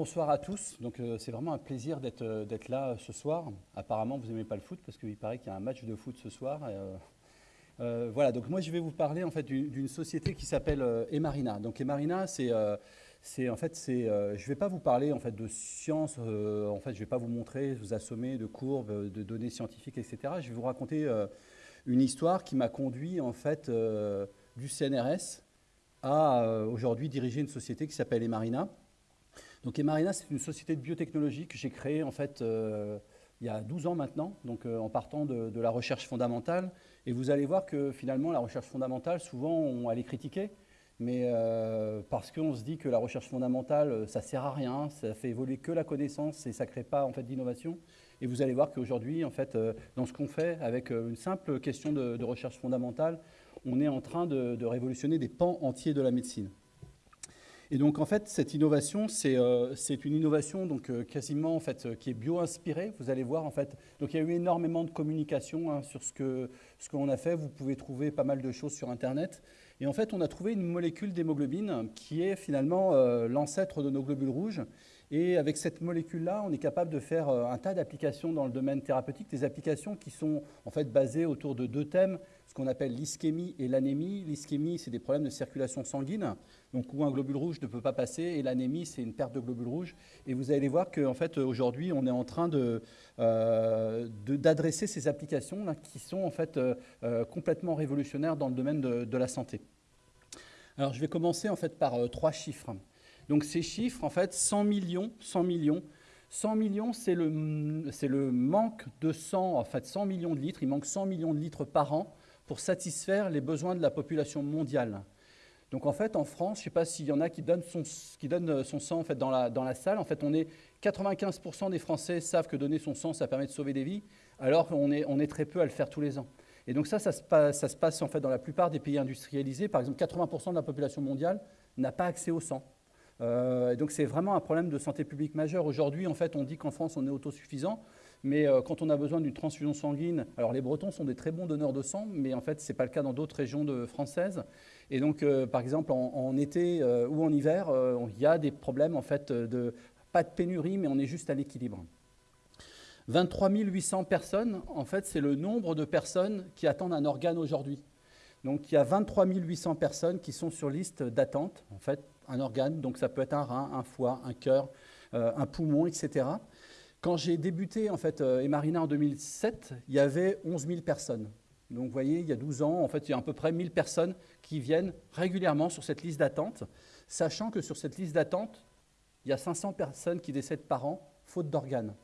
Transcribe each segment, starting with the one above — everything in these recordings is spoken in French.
Bonsoir à tous. Donc euh, c'est vraiment un plaisir d'être euh, là euh, ce soir. Apparemment, vous n'aimez pas le foot parce qu'il paraît qu'il y a un match de foot ce soir. voilà. Donc moi, je vais vous parler en fait d'une société qui s'appelle Emarina. Donc Emarina, c'est en fait c'est je vais pas vous parler en fait de science. en fait, je vais pas vous montrer, vous assommer de courbes, de données scientifiques, etc. Je vais vous raconter une histoire qui m'a conduit en fait du CNRS à aujourd'hui diriger une société qui s'appelle Emarina. Donc Emarina, c'est une société de biotechnologie que j'ai créée en fait euh, il y a 12 ans maintenant, donc euh, en partant de, la recherche fondamentale. Et vous allez voir que finalement, la recherche fondamentale, souvent, on va les critiquer, mais euh, parce qu'on se dit que la recherche fondamentale, ça sert à rien, ça fait évoluer que la connaissance et ça ne crée pas en fait d'innovation. Et vous allez voir qu'aujourd'hui, en fait, dans ce qu'on fait, avec une simple question de, recherche fondamentale, on est en train de, révolutionner des pans entiers de la médecine. Et donc, en fait, cette innovation, c'est euh, une innovation donc, euh, quasiment en fait, qui est bio-inspirée. Vous allez voir, en fait, donc il y a eu énormément de communication hein, sur ce qu'on ce qu'on a fait. Vous pouvez trouver pas mal de choses sur Internet. Et en fait, on a trouvé une molécule d'hémoglobine qui est finalement euh, l'ancêtre de nos globules rouges. Et avec cette molécule-là, on est capable de faire un tas d'applications dans le domaine thérapeutique, des applications qui sont en fait basées autour de deux thèmes ce qu'on appelle l'ischémie et l'anémie. L'ischémie, c'est des problèmes de circulation sanguine, donc où un globule rouge ne peut pas passer, et l'anémie, c'est une perte de globules rouges. Et vous allez voir qu'en fait, aujourd'hui, on est en train euh, d'adresser ces applications qui sont en fait euh, euh, complètement révolutionnaires dans le domaine de, la santé. Alors, je vais commencer en fait par trois chiffres. Donc, ces chiffres, en fait, 100 millions, 100 millions, 100 millions, c'est le, le, manque de sang, en fait 100 millions de litres, il manque 100 millions de litres par an pour satisfaire les besoins de la population mondiale. Donc en fait, en France, je ne sais pas s'il y en a qui donnent son, qui donne son sang en fait, dans, la, dans la salle. En fait, on est 95% des Français savent que donner son sang, ça permet de sauver des vies, alors qu'on est, on est très peu à le faire tous les ans. Et donc ça, ça se passe, ça se passe en fait dans la plupart des pays industrialisés. Par exemple, 80% de la population mondiale n'a pas accès au sang. Euh, et donc c'est vraiment un problème de santé publique majeur. Aujourd'hui, en fait, on dit qu'en France, on est autosuffisant. Mais euh, quand on a besoin d'une transfusion sanguine, alors les Bretons sont des très bons donneurs de sang, mais en fait, ce n'est pas le cas dans d'autres régions de, françaises. Et donc, euh, par exemple, en, été euh, ou en hiver, il y a des problèmes, en fait, de, pas de pénurie, mais on est juste à l'équilibre. 23 800 personnes, en fait, c'est le nombre de personnes qui attendent un organe aujourd'hui. Donc, il y a 23 800 personnes qui sont sur liste d'attente, en fait, un organe. Donc, ça peut être un rein, un foie, un cœur, un poumon, etc. Quand j'ai débuté en fait euh, Emarina en 2007, il y avait 11 000 personnes. Donc vous voyez, il y a 12 ans, en fait, il y a à peu près 1000 personnes qui viennent régulièrement sur cette liste d'attente, sachant que sur cette liste d'attente, il y a 500 personnes qui décèdent par an faute d'organes.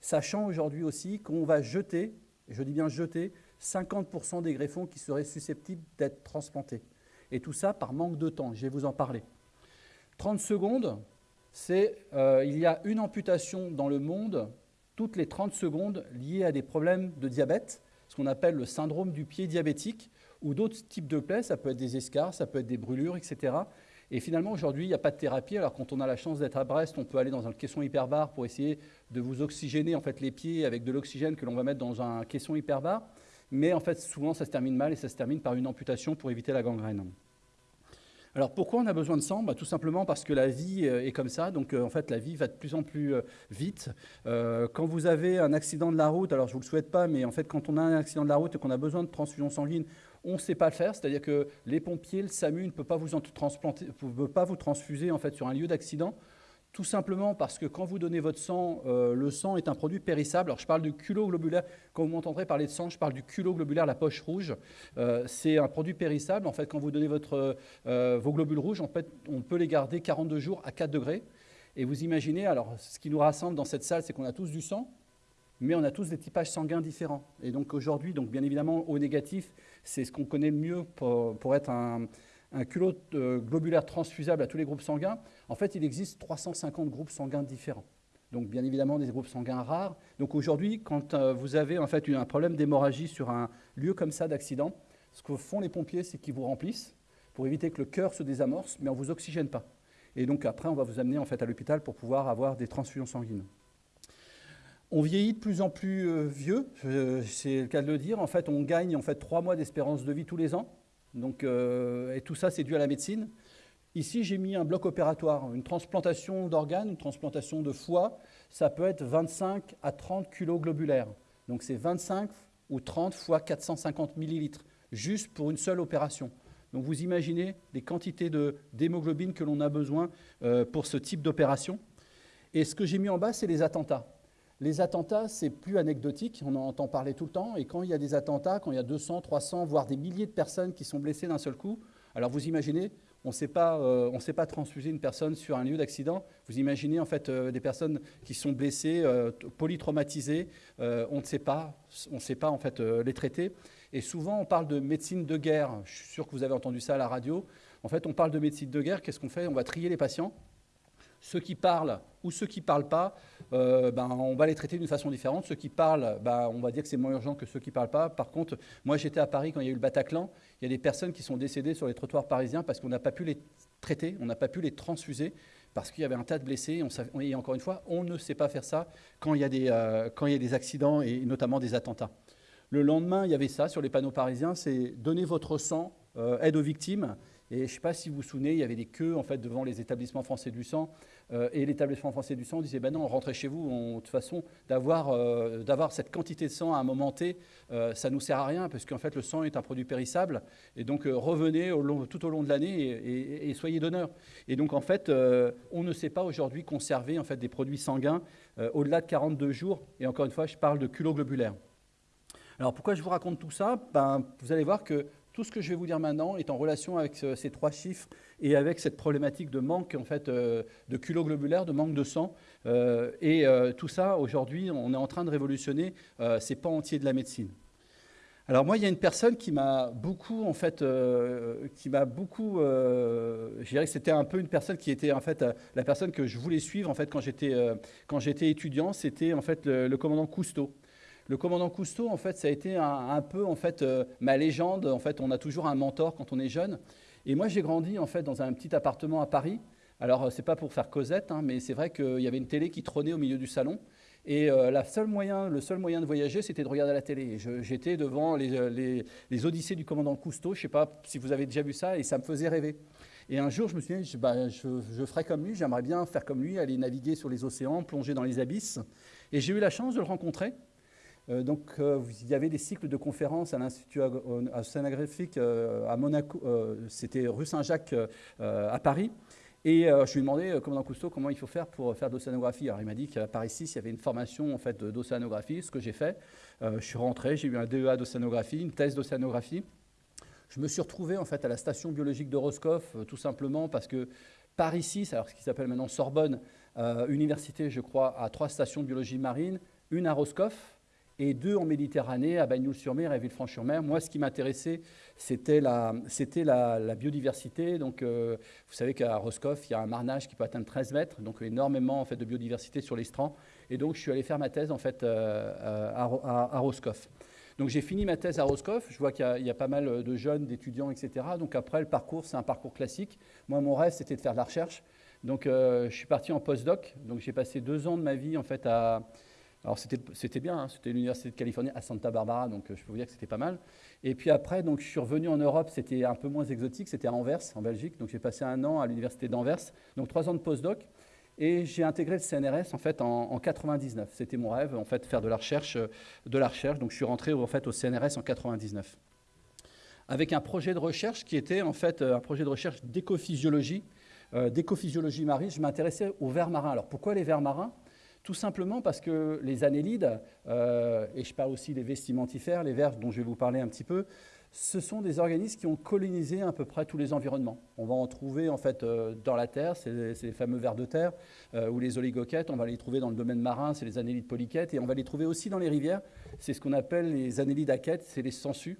Sachant aujourd'hui aussi qu'on va jeter, je dis bien jeter, 50% des greffons qui seraient susceptibles d'être transplantés. Et tout ça par manque de temps, je vais vous en parler. 30 secondes, c'est euh, il y a une amputation dans le monde toutes les 30 secondes liée à des problèmes de diabète, ce qu'on appelle le syndrome du pied diabétique, ou d'autres types de plaies, ça peut être des escarres, ça peut être des brûlures, etc. Et finalement, aujourd'hui, il n'y a pas de thérapie. Alors, quand on a la chance d'être à Brest, on peut aller dans un caisson hyperbare pour essayer de vous oxygéner en fait, les pieds avec de l'oxygène que l'on va mettre dans un caisson hyperbare. Mais en fait, souvent, ça se termine mal et ça se termine par une amputation pour éviter la gangrène. Alors pourquoi on a besoin de sang bah, Tout simplement parce que la vie euh, est comme ça, donc euh, en fait la vie va de plus en plus euh, vite. quand vous avez un accident de la route, alors je ne vous le souhaite pas, mais en fait quand on a un accident de la route et qu'on a besoin de transfusion sanguine, on ne sait pas le faire, c'est-à-dire que les pompiers, le SAMU ne peut pas vous, pas vous transfuser en fait sur un lieu d'accident. Tout simplement parce que quand vous donnez votre sang, euh, le sang est un produit périssable. Alors je parle du culot globulaire. Quand vous m'entendrez parler de sang, je parle du culot globulaire, la poche rouge. Euh, c'est un produit périssable. En fait, quand vous donnez votre, euh, vos globules rouges, en fait, on peut les garder 42 jours à 4 degrés. Et vous imaginez, alors ce qui nous rassemble dans cette salle, c'est qu'on a tous du sang, mais on a tous des typages sanguins différents. Et donc aujourd'hui, donc bien évidemment, au négatif, c'est ce qu'on connaît le mieux pour, pour être un, un culot euh, globulaire transfusable à tous les groupes sanguins, en fait, il existe 350 groupes sanguins différents. Donc, bien évidemment, des groupes sanguins rares. Donc, aujourd'hui, quand euh, vous avez en fait un problème d'hémorragie sur un lieu comme ça d'accident, ce que font les pompiers, c'est qu'ils vous remplissent pour éviter que le cœur se désamorce, mais on ne vous oxygène pas. Et donc après, on va vous amener en fait à l'hôpital pour pouvoir avoir des transfusions sanguines. On vieillit de plus en plus euh, vieux, c'est le cas de le dire. En fait, on gagne en fait trois mois d'espérance de vie tous les ans. Donc, euh, et tout ça, c'est dû à la médecine. Ici, j'ai mis un bloc opératoire, une transplantation d'organes, une transplantation de foie. Ça peut être 25 à 30 kg globulaires. Donc, c'est 25 ou 30 fois 450 millilitres, juste pour une seule opération. Donc, vous imaginez les quantités d'hémoglobine que l'on a besoin pour ce type d'opération. Et ce que j'ai mis en bas, c'est les attentats. Les attentats, c'est plus anecdotique, on en entend parler tout le temps, et quand il y a des attentats, quand il y a 200, 300, voire des milliers de personnes qui sont blessées d'un seul coup, alors vous imaginez, on ne sait pas, euh, sait pas transfuser une personne sur un lieu d'accident. Vous imaginez en fait euh, des personnes qui sont blessées, euh, polytraumatisées. on ne sait pas, on sait pas en fait les traiter. Et souvent, on parle de médecine de guerre. Je suis sûr que vous avez entendu ça à la radio. En fait, on parle de médecine de guerre. Qu'est-ce qu'on fait? On va trier les patients ceux qui parlent ou ceux qui ne parlent pas, euh, ben, on va les traiter d'une façon différente. Ceux qui parlent, ben, on va dire que c'est moins urgent que ceux qui ne parlent pas. Par contre, moi j'étais à Paris quand il y a eu le Bataclan. Il y a des personnes qui sont décédées sur les trottoirs parisiens parce qu'on n'a pas pu les traiter, on n'a pas pu les transfuser parce qu'il y avait un tas de blessés. et encore une fois, on ne sait pas faire ça quand il y a des, euh, quand il y a des accidents et notamment des attentats. Le lendemain, il y avait ça sur les panneaux parisiens, c'est donner votre sang, euh, aide aux victimes. Et je ne sais pas si vous vous souvenez, il y avait des queues en fait devant les établissements français du sang. Euh, et l'établissement français du sang disait ben non, rentrez chez vous. de toute façon, euh, d'avoir cette quantité de sang à un moment T, euh, ça ne nous sert à rien, parce qu'en fait, le sang est un produit périssable. Et donc, revenez tout au long de l'année et, soyez donneurs. Et donc, en fait, on ne sait pas aujourd'hui conserver en fait, des produits sanguins au-delà de 42 jours. Et encore une fois, je parle de culot globulaire. Alors pourquoi je vous raconte tout ça? Ben, Vous allez voir que tout ce que je vais vous dire maintenant est en relation avec ces trois chiffres et avec cette problématique de manque en fait, euh, de culot globulaire, de manque de sang. Euh, et euh, tout ça, aujourd'hui, on est en train de révolutionner ces pans entiers de la médecine. Alors moi, il y a une personne qui m'a beaucoup, en fait, qui m'a beaucoup, je dirais que c'était un peu une personne qui était en fait la personne que je voulais suivre en fait quand j'étais quand j'étais étudiant, c'était en fait le commandant Cousteau. Le commandant Cousteau, en fait, ça a été un, peu en fait euh, ma légende. En fait, on a toujours un mentor quand on est jeune. Et moi, j'ai grandi en fait dans un petit appartement à Paris. Alors, euh, c'est pas pour faire Cosette, hein, mais c'est vrai qu'il y avait une télé qui trônait au milieu du salon. Et euh, le seul moyen de voyager, c'était de regarder la télé. J'étais devant les, Odyssées du commandant Cousteau. Je ne sais pas si vous avez déjà vu ça, et ça me faisait rêver. Et un jour, je me suis dit, je, bah, je ferai comme lui, j'aimerais bien faire comme lui, aller naviguer sur les océans, plonger dans les abysses. Et j'ai eu la chance de le rencontrer. Euh, donc, euh, il y avait des cycles de conférences à l'Institut océanographique euh, à Monaco, c'était rue Saint-Jacques à Paris. Et je lui ai demandé, commandant Cousteau, comment il faut faire pour faire de l'océanographie. Alors il m'a dit qu'à Paris 6, il y avait une formation en fait, d'océanographie, ce que j'ai fait. je suis rentré, j'ai eu un DEA d'océanographie, une thèse d'océanographie. Je me suis retrouvé en fait à la station biologique de Roscoff, tout simplement parce que Paris 6, alors ce qui s'appelle maintenant Sorbonne, université, je crois, a trois stations de biologie marine, une à Roscoff, et deux en Méditerranée, à Bagnoul-sur-Mer et à Villefranche-sur-Mer. Moi, ce qui m'intéressait, c'était la, biodiversité. Donc, euh, vous savez qu'à Roscoff, il y a un marnage qui peut atteindre 13 mètres, donc énormément en fait, de biodiversité sur les strands. Et donc, je suis allé faire ma thèse en fait, euh, à, à, Roscoff. Donc, j'ai fini ma thèse à Roscoff. Je vois qu'il y, a pas mal de jeunes, d'étudiants, etc. Donc, après, le parcours, c'est un parcours classique. Moi, mon rêve, c'était de faire de la recherche. Donc, euh, je suis parti en postdoc. Donc, j'ai passé deux ans de ma vie en fait à alors c'était bien, hein. c'était l'Université de Californie à Santa Barbara, donc euh, je peux vous dire que c'était pas mal. Et puis après, donc, je suis revenu en Europe, c'était un peu moins exotique, c'était à Anvers, en Belgique. Donc j'ai passé un an à l'Université d'Anvers, donc trois ans de postdoc. Et j'ai intégré le CNRS en fait en, 99. C'était mon rêve, en fait, faire de la recherche, euh, de la recherche. Donc je suis rentré en fait au CNRS en 99 avec un projet de recherche qui était en fait euh, un projet de recherche d'écophysiologie, d'écophysiologie marine. Je m'intéressais aux vers marins. Alors pourquoi les vers marins? Tout simplement parce que les annélides, euh, et je parle aussi des vestimentifères, les vers dont je vais vous parler un petit peu, ce sont des organismes qui ont colonisé à peu près tous les environnements. On va en trouver en fait euh, dans la terre, c'est les fameux vers de terre, euh, ou les oligoquettes, on va les trouver dans le domaine marin, c'est les annélides polyquettes, et on va les trouver aussi dans les rivières, c'est ce qu'on appelle les annélides aquettes, c'est les sangsues.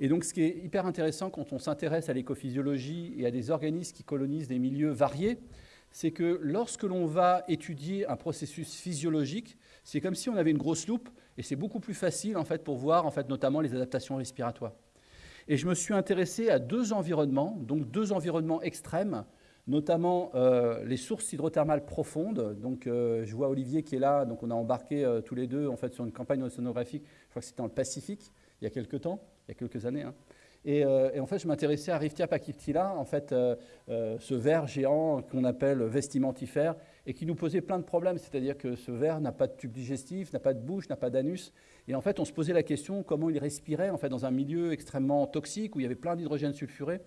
Et donc ce qui est hyper intéressant quand on s'intéresse à l'écophysiologie et à des organismes qui colonisent des milieux variés, c'est que lorsque l'on va étudier un processus physiologique, c'est comme si on avait une grosse loupe et c'est beaucoup plus facile en fait pour voir en fait notamment les adaptations respiratoires. Et je me suis intéressé à deux environnements, donc deux environnements extrêmes. notamment euh, les sources hydrothermales profondes. Donc, euh, je vois Olivier qui est là. Donc, on a embarqué euh, tous les deux en fait sur une campagne océanographique. Je crois que c'était dans le Pacifique il y a quelques temps, il y a quelques années. Hein. Et, en fait, je m'intéressais à Riftia pachyptila, en fait, ce ver géant qu'on appelle vestimentifère, et qui nous posait plein de problèmes. C'est-à-dire que ce ver n'a pas de tube digestif, n'a pas de bouche, n'a pas d'anus. Et en fait, on se posait la question comment il respirait en fait dans un milieu extrêmement toxique où il y avait plein d'hydrogène sulfuré.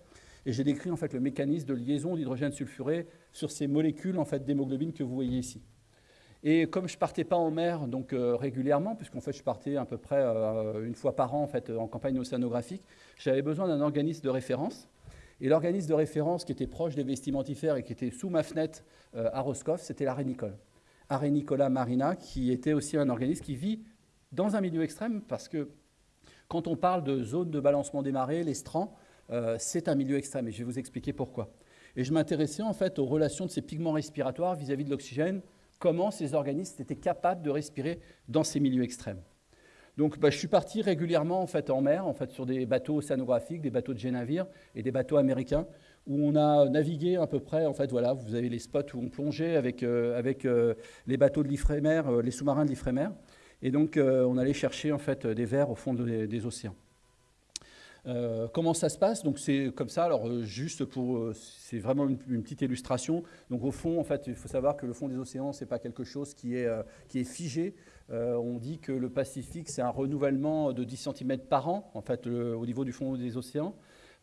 Et j'ai décrit en fait le mécanisme de liaison d'hydrogène sulfuré sur ces molécules en fait d'hémoglobine que vous voyez ici. Et comme je partais pas en mer donc euh, régulièrement, puisqu'en fait je partais à peu près euh, une fois par an en fait en campagne océanographique, j'avais besoin d'un organisme de référence. Et l'organisme de référence qui était proche des vestimentifères et qui était sous ma fenêtre euh, à Roscoff, c'était l'arénicole. Arénicola marina, qui était aussi un organisme qui vit dans un milieu extrême, parce que quand on parle de zone de balancement des marées, les strands, euh, c'est un milieu extrême et je vais vous expliquer pourquoi. Et je m'intéressais en fait aux relations de ces pigments respiratoires vis-à-vis de l'oxygène, comment ces organismes étaient capables de respirer dans ces milieux extrêmes. Donc bah, je suis parti régulièrement en, fait, en mer, sur des bateaux océanographiques, des bateaux de G-navire et des bateaux américains, où on a navigué à peu près, en fait, vous avez les spots où on plongeait avec, euh, euh, les bateaux de l'Ifremer, les sous-marins de l'Ifremer, et donc on allait chercher en fait des vers au fond des océans. Euh, comment ça se passe? Donc c'est comme ça. Alors euh, juste pour, euh, c'est vraiment une, petite illustration. Donc au fond, en fait, il faut savoir que le fond des océans, c'est pas quelque chose qui est qui est figé. on dit que le Pacifique, c'est un renouvellement de 10 cm par an, en fait, au niveau du fond des océans.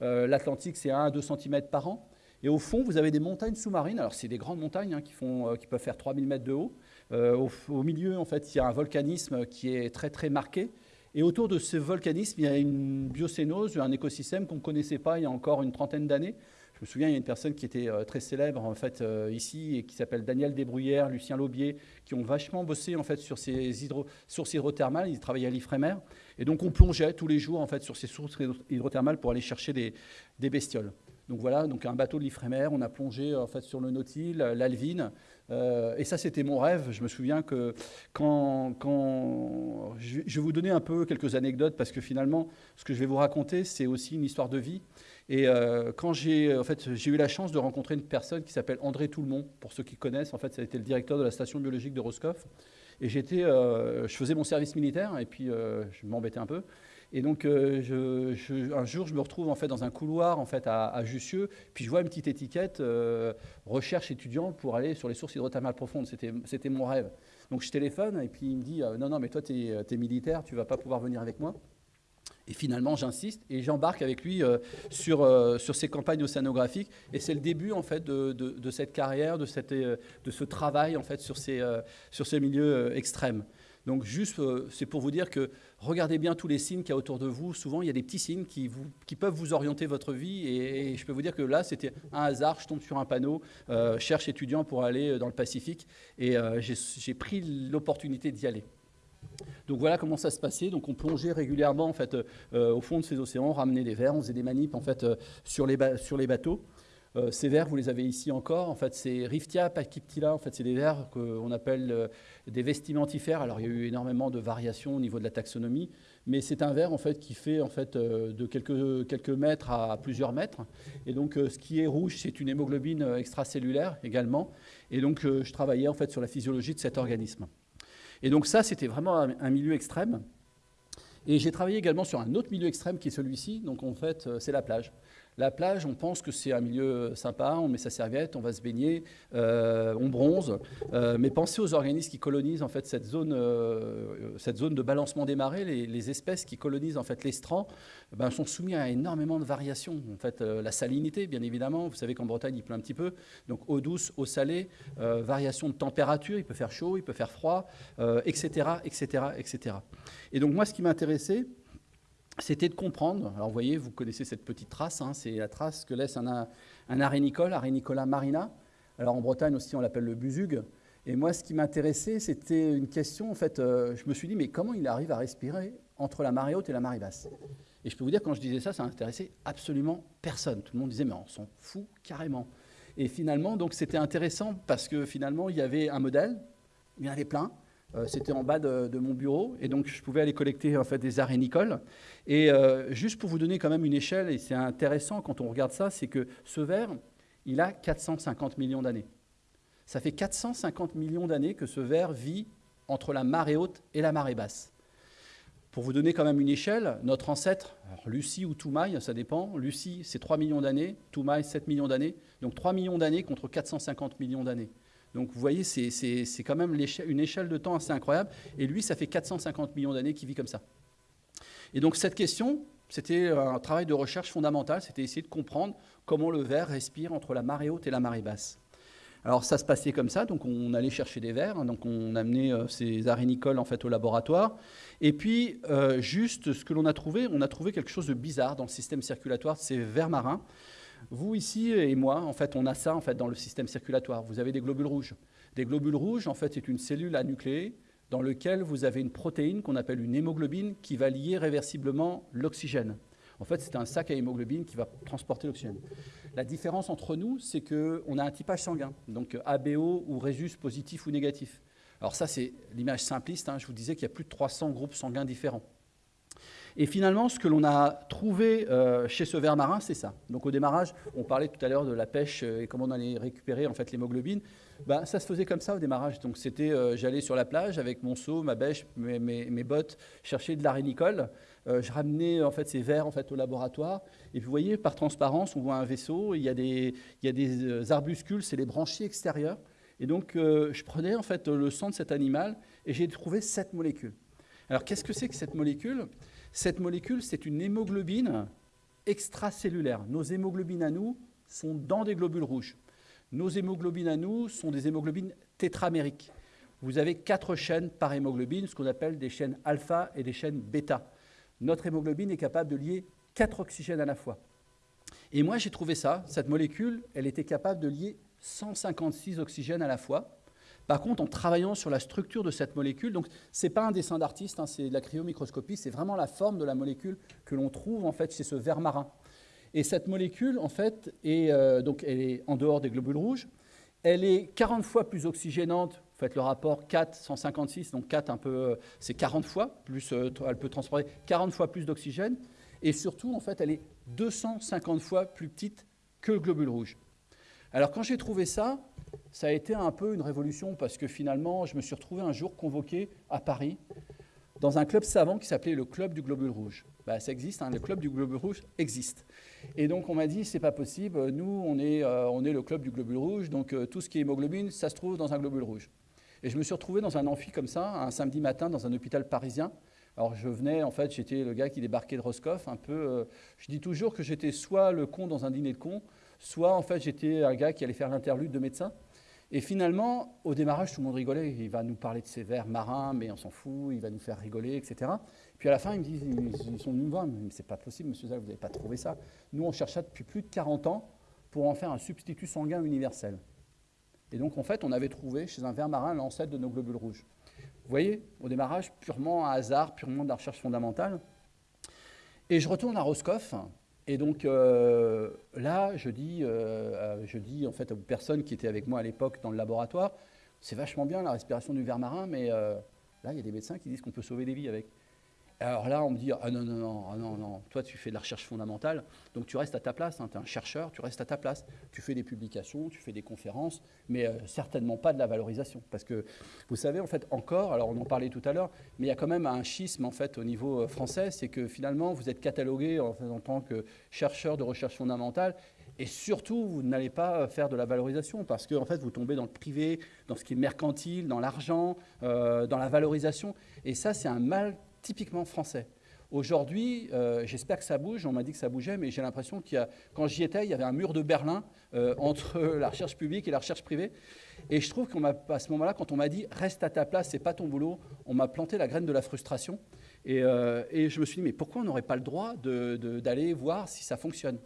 L'Atlantique, c'est 1 à 2 cm par an. Et au fond, vous avez des montagnes sous-marines. Alors, c'est des grandes montagnes hein, qui, font, qui peuvent faire 3000 mètres de haut. Au, au, milieu, en fait, il y a un volcanisme qui est très, très marqué. Et autour de ce volcanisme, il y a une biocénose, un écosystème qu'on ne connaissait pas il y a encore une trentaine d'années. Je me souviens, il y a une personne qui était euh, très célèbre en fait euh, ici et qui s'appelle Daniel Desbruyères, Lucien Laubier, qui ont vachement bossé en fait sur ces sources hydrothermales. Ils travaillaient à l'Ifremer et donc on plongeait tous les jours en fait sur ces sources hydrothermales pour aller chercher des bestioles. Donc voilà, donc un bateau de l'Ifremer, on a plongé en fait sur le Nautil, l'Alvin, euh, et ça c'était mon rêve. Je me souviens que quand, quand je, vais vous donner un peu quelques anecdotes parce que finalement, ce que je vais vous raconter, c'est aussi une histoire de vie. Et euh, quand j'ai en fait eu la chance de rencontrer une personne qui s'appelle André Toulmont, pour ceux qui connaissent, en fait, ça a été le directeur de la station biologique de Roscoff. Et j'étais, euh, je faisais mon service militaire et puis je m'embêtais un peu. Et donc, euh, un jour, je me retrouve en fait dans un couloir en fait à, Jussieu, puis je vois une petite étiquette euh, recherche étudiant pour aller sur les sources hydrothermales profondes. C'était mon rêve. Donc, je téléphone et puis il me dit euh, non, non, mais toi, tu es, militaire, tu vas pas pouvoir venir avec moi. Et finalement, j'insiste et j'embarque avec lui sur, sur ces campagnes océanographiques. Et c'est le début en fait de, de, cette carrière, de, cette, de ce travail en fait sur ces, sur ces milieux extrêmes. Donc juste, c'est pour vous dire que regardez bien tous les signes qu'il y a autour de vous. Souvent, il y a des petits signes qui, peuvent vous orienter votre vie. Et, je peux vous dire que là, c'était un hasard. Je tombe sur un panneau, euh, cherche étudiant pour aller dans le Pacifique. Et euh, j'ai pris l'opportunité d'y aller. Donc voilà comment ça se passait. Donc on plongeait régulièrement en fait euh, au fond de ces océans, on ramenait des verres, on faisait des manips en fait sur les, sur les bateaux. Euh, ces vers, vous les avez ici encore. En fait, c'est Riftia pachyptila. En fait, c'est des vers qu'on appelle euh, des vestimentifères. Alors, il y a eu énormément de variations au niveau de la taxonomie, mais c'est un ver en fait qui fait en fait euh, de quelques, quelques mètres à plusieurs mètres. Et donc, ce qui est rouge, c'est une hémoglobine extracellulaire également. Et donc, je travaillais en fait sur la physiologie de cet organisme. Et donc, ça, c'était vraiment un milieu extrême. Et j'ai travaillé également sur un autre milieu extrême qui est celui-ci. Donc, en fait, c'est la plage. La plage, on pense que c'est un milieu sympa, on met sa serviette, on va se baigner, euh, on bronze. Euh, mais pensez aux organismes qui colonisent en fait cette zone, euh, cette zone de balancement des marées. Les, espèces qui colonisent en fait l'estran ben, sont soumises à énormément de variations. En fait, la salinité, bien évidemment. Vous savez qu'en Bretagne, il pleut un petit peu. Donc eau douce, eau salée, variation de température. Il peut faire chaud, il peut faire froid, etc., etc., etc. Et donc moi, ce qui m'intéressait, c'était de comprendre, alors vous voyez, vous connaissez cette petite trace, hein, c'est la trace que laisse un, arénicole, Arénicola marina. Alors en Bretagne aussi, on l'appelle le busug. Et moi, ce qui m'intéressait, c'était une question, en fait, euh, je me suis dit, mais comment il arrive à respirer entre la marée haute et la marée basse? Et je peux vous dire, quand je disais ça, ça n'intéressait absolument personne. Tout le monde disait, mais on s'en fout carrément. Et finalement, donc c'était intéressant parce que finalement, il y avait un modèle, il y en avait plein, c'était en bas de, mon bureau et donc je pouvais aller collecter en fait des arénicoles. Et euh, juste pour vous donner quand même une échelle, et c'est intéressant quand on regarde ça, c'est que ce verre, il a 450 millions d'années. Ça fait 450 millions d'années que ce ver vit entre la marée haute et la marée basse. Pour vous donner quand même une échelle, notre ancêtre, Lucie ou Toumaï, ça dépend. Lucie, c'est 3 millions d'années, Toumaï, 7 millions d'années. Donc 3 millions d'années contre 450 millions d'années. Donc vous voyez, c'est quand même une échelle de temps assez incroyable. Et lui, ça fait 450 millions d'années qu'il vit comme ça. Et donc cette question, c'était un travail de recherche fondamental, c'était essayer de comprendre comment le ver respire entre la marée haute et la marée basse. Alors ça se passait comme ça, donc on allait chercher des vers, hein, donc on amenait euh, ces arénicoles en fait au laboratoire. Et puis euh, juste ce que l'on a trouvé, on a trouvé quelque chose de bizarre dans le système circulatoire de ces vers marins. Vous ici et moi, en fait, on a ça en fait dans le système circulatoire. Vous avez des globules rouges. Des globules rouges, en fait, c'est une cellule anucléée dans laquelle vous avez une protéine qu'on appelle une hémoglobine qui va lier réversiblement l'oxygène. En fait, c'est un sac à hémoglobine qui va transporter l'oxygène. La différence entre nous, c'est qu'on a un typage sanguin, donc ABO ou Rhésus positif ou négatif. Alors ça, c'est l'image simpliste. Hein. je vous disais qu'il y a plus de 300 groupes sanguins différents. Et finalement, ce que l'on a trouvé euh, chez ce ver marin, c'est ça. Donc au démarrage, on parlait tout à l'heure de la pêche euh, et comment on allait récupérer en fait l'hémoglobine. Ben, ça se faisait comme ça au démarrage. Donc c'était, euh, j'allais sur la plage avec mon seau, ma bêche, mes, bottes, chercher de l'arénicole. je ramenais en fait ces vers en fait au laboratoire. Et vous voyez, par transparence, on voit un vaisseau. Il y a des, il y a des arbuscules, c'est les branchies extérieures. Et donc je prenais en fait le sang de cet animal et j'ai trouvé cette molécule. Alors qu'est-ce que c'est que cette molécule? Cette molécule, c'est une hémoglobine extracellulaire. Nos hémoglobines à nous sont dans des globules rouges. Nos hémoglobines à nous sont des hémoglobines tétramériques. Vous avez quatre chaînes par hémoglobine, ce qu'on appelle des chaînes alpha et des chaînes bêta. Notre hémoglobine est capable de lier quatre oxygènes à la fois. Et moi, j'ai trouvé ça, cette molécule, elle était capable de lier 156 oxygènes à la fois. Par contre, en travaillant sur la structure de cette molécule, donc ce n'est pas un dessin d'artiste, hein, c'est de la cryomicroscopie, c'est vraiment la forme de la molécule que l'on trouve en fait chez ce ver marin. Et cette molécule, en fait, est, euh, donc, elle est en dehors des globules rouges. Elle est 40 fois plus oxygénante. Vous faites le rapport 4, 156, donc 4, un peu, euh, c'est 40 fois, plus, euh, elle peut transporter 40 fois plus d'oxygène. Et surtout, en fait, elle est 250 fois plus petite que le globule rouge. Alors, quand j'ai trouvé ça, ça a été un peu une révolution parce que finalement, je me suis retrouvé un jour convoqué à Paris dans un club savant qui s'appelait le Club du Globule Rouge. Bah, ça existe, hein, le Club du Globule Rouge existe. Et donc on m'a dit, c'est pas possible, nous on est, euh, on est le Club du Globule Rouge, donc euh, tout ce qui est hémoglobine, ça se trouve dans un globule rouge. Et je me suis retrouvé dans un amphi comme ça, un samedi matin, dans un hôpital parisien. Alors je venais, en fait, j'étais le gars qui débarquait de Roscoff, un peu. Euh, je dis toujours que j'étais soit le con dans un dîner de con, soit en fait j'étais un gars qui allait faire l'interlude de médecin. Et finalement, au démarrage, tout le monde rigolait. Il va nous parler de ses vers marins, mais on s'en fout, il va nous faire rigoler, etc. Puis à la fin, ils me disent, ils sont venus me voir, mais c'est pas possible, monsieur Zach, vous n'avez pas trouvé ça. Nous, on cherche depuis plus de 40 ans pour en faire un substitut sanguin universel. Et donc, en fait, on avait trouvé chez un ver marin l'ancêtre de nos globules rouges. Vous voyez, au démarrage, purement un hasard, purement de la recherche fondamentale. Et je retourne à Roscoff, et donc euh, là, je dis, euh, je dis en fait aux personnes qui étaient avec moi à l'époque dans le laboratoire, c'est vachement bien la respiration du ver marin, mais euh, là, il y a des médecins qui disent qu'on peut sauver des vies avec. Alors là, on me dit Ah non, non, non, ah non, non, toi tu fais de la recherche fondamentale, donc tu restes à ta place, hein, tu es un chercheur, tu restes à ta place. Tu fais des publications, tu fais des conférences, mais euh, certainement pas de la valorisation. Parce que vous savez, en fait, encore, alors on en parlait tout à l'heure, mais il y a quand même un schisme en fait au niveau euh, français, c'est que finalement vous êtes catalogué en, en tant que chercheur de recherche fondamentale et surtout, vous n'allez pas euh, faire de la valorisation parce que en fait, vous tombez dans le privé, dans ce qui est mercantile, dans l'argent, dans la valorisation. Et ça, c'est un mal typiquement français. Aujourd'hui, euh, j'espère que ça bouge. On m'a dit que ça bougeait, mais j'ai l'impression qu'il y a, quand j'y étais, il y avait un mur de Berlin euh, entre la recherche publique et la recherche privée. Et je trouve qu'à ce moment-là, quand on m'a dit reste à ta place, c'est pas ton boulot, on m'a planté la graine de la frustration. Et, euh, et je me suis dit mais pourquoi on n'aurait pas le droit d'aller voir si ça fonctionne?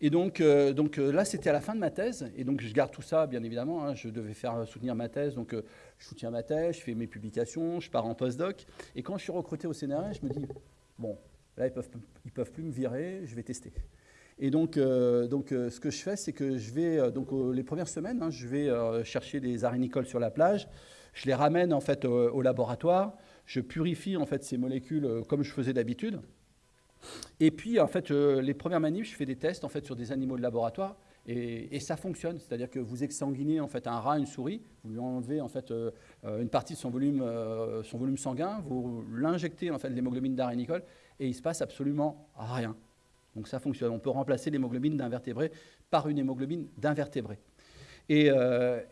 Et donc, euh, donc euh, là, c'était à la fin de ma thèse. Et donc, je garde tout ça, bien évidemment. Hein. je devais faire soutenir ma thèse. Donc, euh, je soutiens ma thèse, je fais mes publications, je pars en postdoc. Et quand je suis recruté au CNRS, je me dis, bon, là, ils ne peuvent, ils peuvent plus me virer, je vais tester. Et donc, donc ce que je fais, c'est que je vais, donc les premières semaines, hein, je vais chercher des arénicoles sur la plage. Je les ramène en fait au laboratoire. Je purifie en fait ces molécules comme je faisais d'habitude. Et puis, en fait, les premières manifs, je fais des tests en fait, sur des animaux de laboratoire. Et, ça fonctionne, c'est-à-dire que vous exsanguinez en fait un rat, une souris, vous lui enlevez en fait euh, euh, une partie de son volume, euh, son volume sanguin, vous l'injectez en fait l'hémoglobine d'arénicole et il se passe absolument rien. Donc ça fonctionne. On peut remplacer l'hémoglobine d'invertébré par une hémoglobine d'invertébré. Et,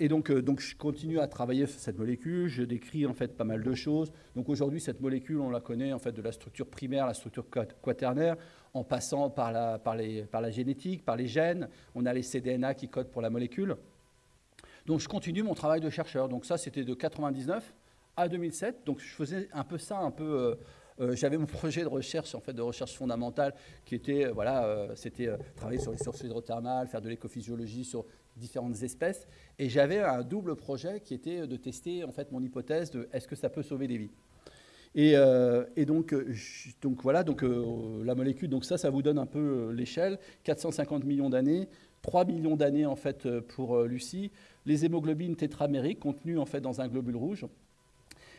donc, donc, je continue à travailler sur cette molécule. Je décris en fait pas mal de choses. Donc aujourd'hui, cette molécule, on la connaît en fait de la structure primaire, la structure quaternaire en passant par la, par, les, par la génétique, par les gènes. On a les cDNA qui codent pour la molécule. Donc je continue mon travail de chercheur. Donc ça, c'était de 99 à 2007. Donc je faisais un peu ça, un peu... Euh, euh, j'avais mon projet de recherche, en fait, de recherche fondamentale, qui était, euh, voilà, c'était travailler sur les sources hydrothermales, faire de l'écophysiologie sur différentes espèces. Et j'avais un double projet qui était de tester, en fait, mon hypothèse de est-ce que ça peut sauver des vies. Euh, et, donc, euh, donc, voilà, donc, euh, la molécule, donc ça, ça vous donne un peu l'échelle. 450 millions d'années, 3 millions d'années en fait pour Lucie. Les hémoglobines tétramériques contenues en fait dans un globule rouge.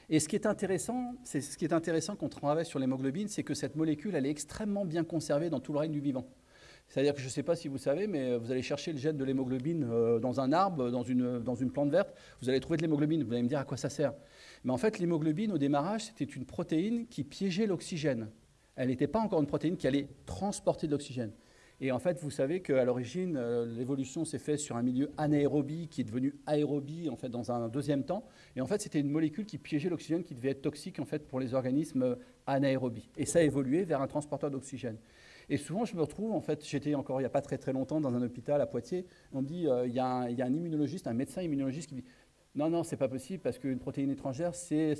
Et ce qui est intéressant, c'est ce qui est intéressant quand on travaille sur l'hémoglobine, c'est que cette molécule, elle est extrêmement bien conservée dans tout le règne du vivant. C'est-à-dire que je ne sais pas si vous savez, mais vous allez chercher le gène de l'hémoglobine dans un arbre, dans une, plante verte, vous allez trouver de l'hémoglobine. Vous allez me dire à quoi ça sert. Mais en fait, l'hémoglobine, au démarrage, c'était une protéine qui piégeait l'oxygène. Elle n'était pas encore une protéine qui allait transporter de l'oxygène. Et en fait, vous savez qu'à l'origine, euh, l'évolution s'est faite sur un milieu anaérobie qui est devenu aérobie en fait, dans un deuxième temps. Et en fait, c'était une molécule qui piégeait l'oxygène qui devait être toxique en fait, pour les organismes euh, anaérobies. Et ça a évolué vers un transporteur d'oxygène. Et souvent, je me retrouve, en fait, j'étais encore il n'y a pas très très longtemps dans un hôpital à Poitiers, on me dit, euh, il y, a un immunologiste, un médecin immunologiste qui dit, non, non, c'est pas possible parce qu'une protéine étrangère, c'est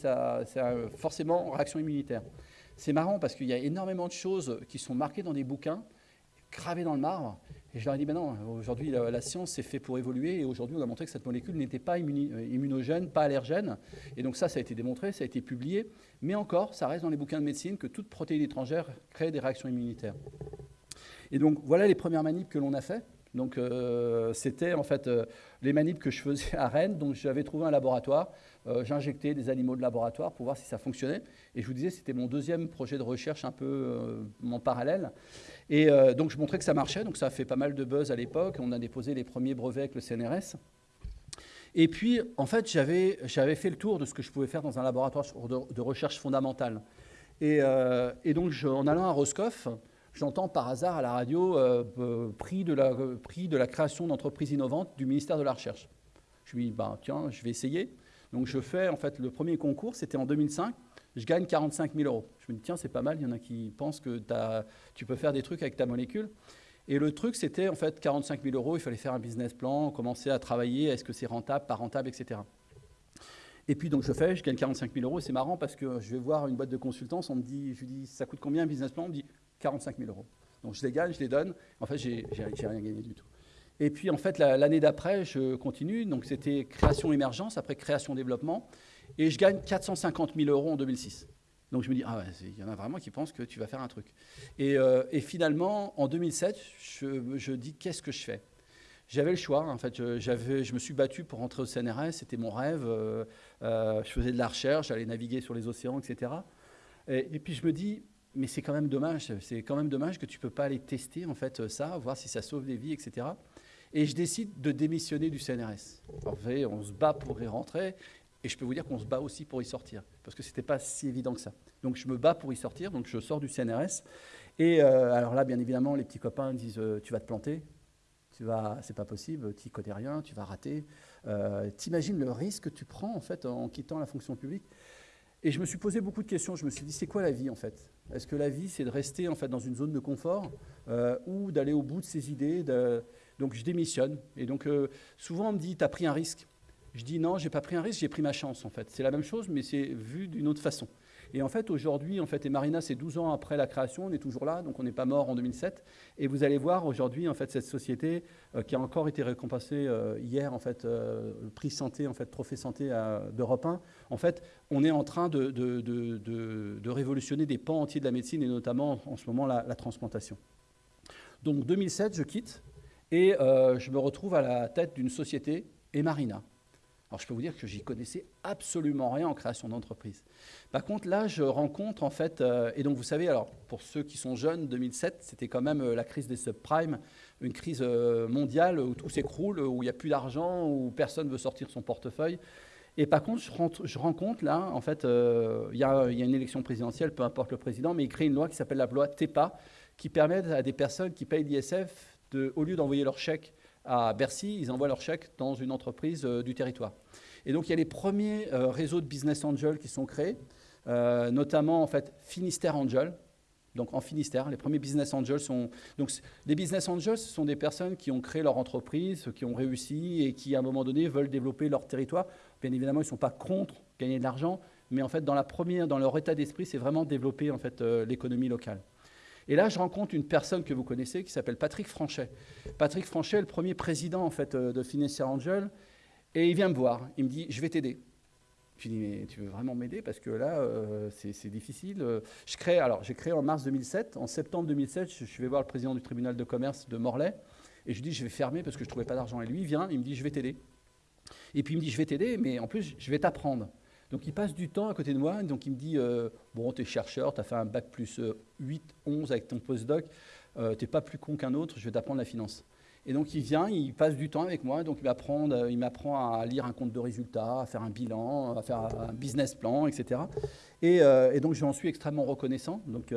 forcément réaction immunitaire. C'est marrant parce qu'il y a énormément de choses qui sont marquées dans des bouquins, gravées dans le marbre. Et je leur ai dit, ben non, aujourd'hui la, science s'est fait pour évoluer et aujourd'hui on a montré que cette molécule n'était pas euh, immunogène, pas allergène. Et donc ça, ça a été démontré, ça a été publié. Mais encore, ça reste dans les bouquins de médecine que toute protéine étrangère crée des réactions immunitaires. Et donc voilà les premières manips que l'on a fait. Donc euh, c'était en fait euh, les manips que je faisais à Rennes. Donc j'avais trouvé un laboratoire, euh, j'injectais des animaux de laboratoire pour voir si ça fonctionnait. Et je vous disais, c'était mon deuxième projet de recherche un peu en parallèle. Et donc je montrais que ça marchait, donc ça a fait pas mal de buzz à l'époque. On a déposé les premiers brevets avec le CNRS. Et puis, en fait, j'avais fait le tour de ce que je pouvais faire dans un laboratoire de, recherche fondamentale. Et, donc, en allant à Roscoff, j'entends par hasard à la radio euh, euh, prix, de la, prix de la création d'entreprises innovantes du ministère de la Recherche. Je me dis, bah, tiens, je vais essayer. Donc je fais, en fait, le premier concours, c'était en 2005. Je gagne 45 000 euros. Je me dis, tiens, c'est pas mal, il y en a qui pensent que tu peux faire des trucs avec ta molécule. Et le truc, c'était en fait 45 000 euros, il fallait faire un business plan, commencer à travailler, est-ce que c'est rentable, pas rentable, etc. Et puis donc je fais, je gagne 45 000 euros, c'est marrant parce que je vais voir une boîte de consultance, on me dit, je lui dis, ça coûte combien un business plan? On me dit, 45 000 euros. Donc je les gagne, je les donne. En fait, j'ai rien gagné du tout. Et puis en fait, l'année d'après, je continue. Donc c'était création-émergence, après création-développement. Et je gagne 450 000 euros en 2006. Donc je me dis, ah il y en a vraiment qui pensent que tu vas faire un truc. Et, euh, finalement, en 2007, je, dis, qu'est-ce que je fais? J'avais le choix. En fait, je, je me suis battu pour rentrer au CNRS, c'était mon rêve. Euh, euh, je faisais de la recherche, j'allais naviguer sur les océans, etc. Et, et puis je me dis, mais c'est quand même dommage. C'est quand même dommage que tu ne peux pas aller tester en fait ça, voir si ça sauve des vies, etc. Et je décide de démissionner du CNRS. En fait, on se bat pour y rentrer, et je peux vous dire qu'on se bat aussi pour y sortir, parce que ce n'était pas si évident que ça. Donc je me bats pour y sortir, donc je sors du CNRS. Et euh, alors là, bien évidemment, les petits copains disent euh, tu vas te planter, tu vas, c'est pas possible, tu connais rien, tu vas rater. Euh, T'imagines le risque que tu prends en fait en quittant la fonction publique et je me suis posé beaucoup de questions. Je me suis dit, c'est quoi la vie en fait? Est-ce que la vie, c'est de rester en fait dans une zone de confort ou d'aller au bout de ses idées Donc je démissionne. Et donc euh, souvent on me dit, tu as pris un risque. Je dis non, j'ai pas pris un risque, j'ai pris ma chance en fait. C'est la même chose, mais c'est vu d'une autre façon. Et en fait, aujourd'hui, en fait, et Marina, c'est 12 ans après la création, on est toujours là, donc on n'est pas mort en 2007. Et vous allez voir aujourd'hui, en fait, cette société euh, qui a encore été récompensée euh, hier, en fait, le prix santé, en fait, trophée santé d'Europe 1. En fait, on est en train de, de, de, révolutionner des pans entiers de la médecine et notamment en ce moment la transplantation. Donc 2007, je quitte et je me retrouve à la tête d'une société, et Marina. Alors je peux vous dire que j'y connaissais absolument rien en création d'entreprise. Par contre, là, je rencontre en fait, euh, et donc vous savez, alors pour ceux qui sont jeunes, 2007, c'était quand même euh, la crise des subprimes, une crise euh, mondiale où tout s'écroule, où il n'y a plus d'argent, où personne veut sortir son portefeuille. Et par contre, je, rencontre là, en fait, il y, a une élection présidentielle, peu importe le président, mais il crée une loi qui s'appelle la loi TEPA, qui permet à des personnes qui payent l'ISF, au lieu d'envoyer leur chèque à Bercy, ils envoient leur chèque dans une entreprise euh, du territoire. Et donc il y a les premiers euh, réseaux de business angels qui sont créés, euh, notamment en fait Finistère Angel. Donc en Finistère, les premiers business angels sont donc les business angels, ce sont des personnes qui ont créé leur entreprise, qui ont réussi et qui à un moment donné veulent développer leur territoire. Bien évidemment, ils ne sont pas contre gagner de l'argent, mais en fait dans la première, dans leur état d'esprit, c'est vraiment développer en fait l'économie locale. Et là, je rencontre une personne que vous connaissez qui s'appelle Patrick Franchet. Patrick Franchet est le premier président en fait, euh, de Financial Angel. Et il vient me voir. Il me dit Je vais t'aider. Je lui dis Mais tu veux vraiment m'aider? Parce que là, euh, c'est difficile. Je crée, alors, j'ai créé en mars 2007. En septembre 2007, je vais voir le président du tribunal de commerce de Morlaix. Et je lui dis Je vais fermer parce que je ne trouvais pas d'argent. Et lui, il vient, il me dit Je vais t'aider. Et puis il me dit Je vais t'aider, mais en plus, je vais t'apprendre. Donc il passe du temps à côté de moi, donc il me dit euh, Bon, tu es chercheur, tu as fait un bac plus 8, euh, 11 avec ton postdoc, euh, tu n'es pas plus con qu'un autre, je vais t'apprendre la finance. Et donc il vient, il passe du temps avec moi, donc il m'apprend, il m'apprend à lire un compte de résultats, à faire un bilan, à faire un business plan, etc. Et, et donc j'en suis extrêmement reconnaissant. Donc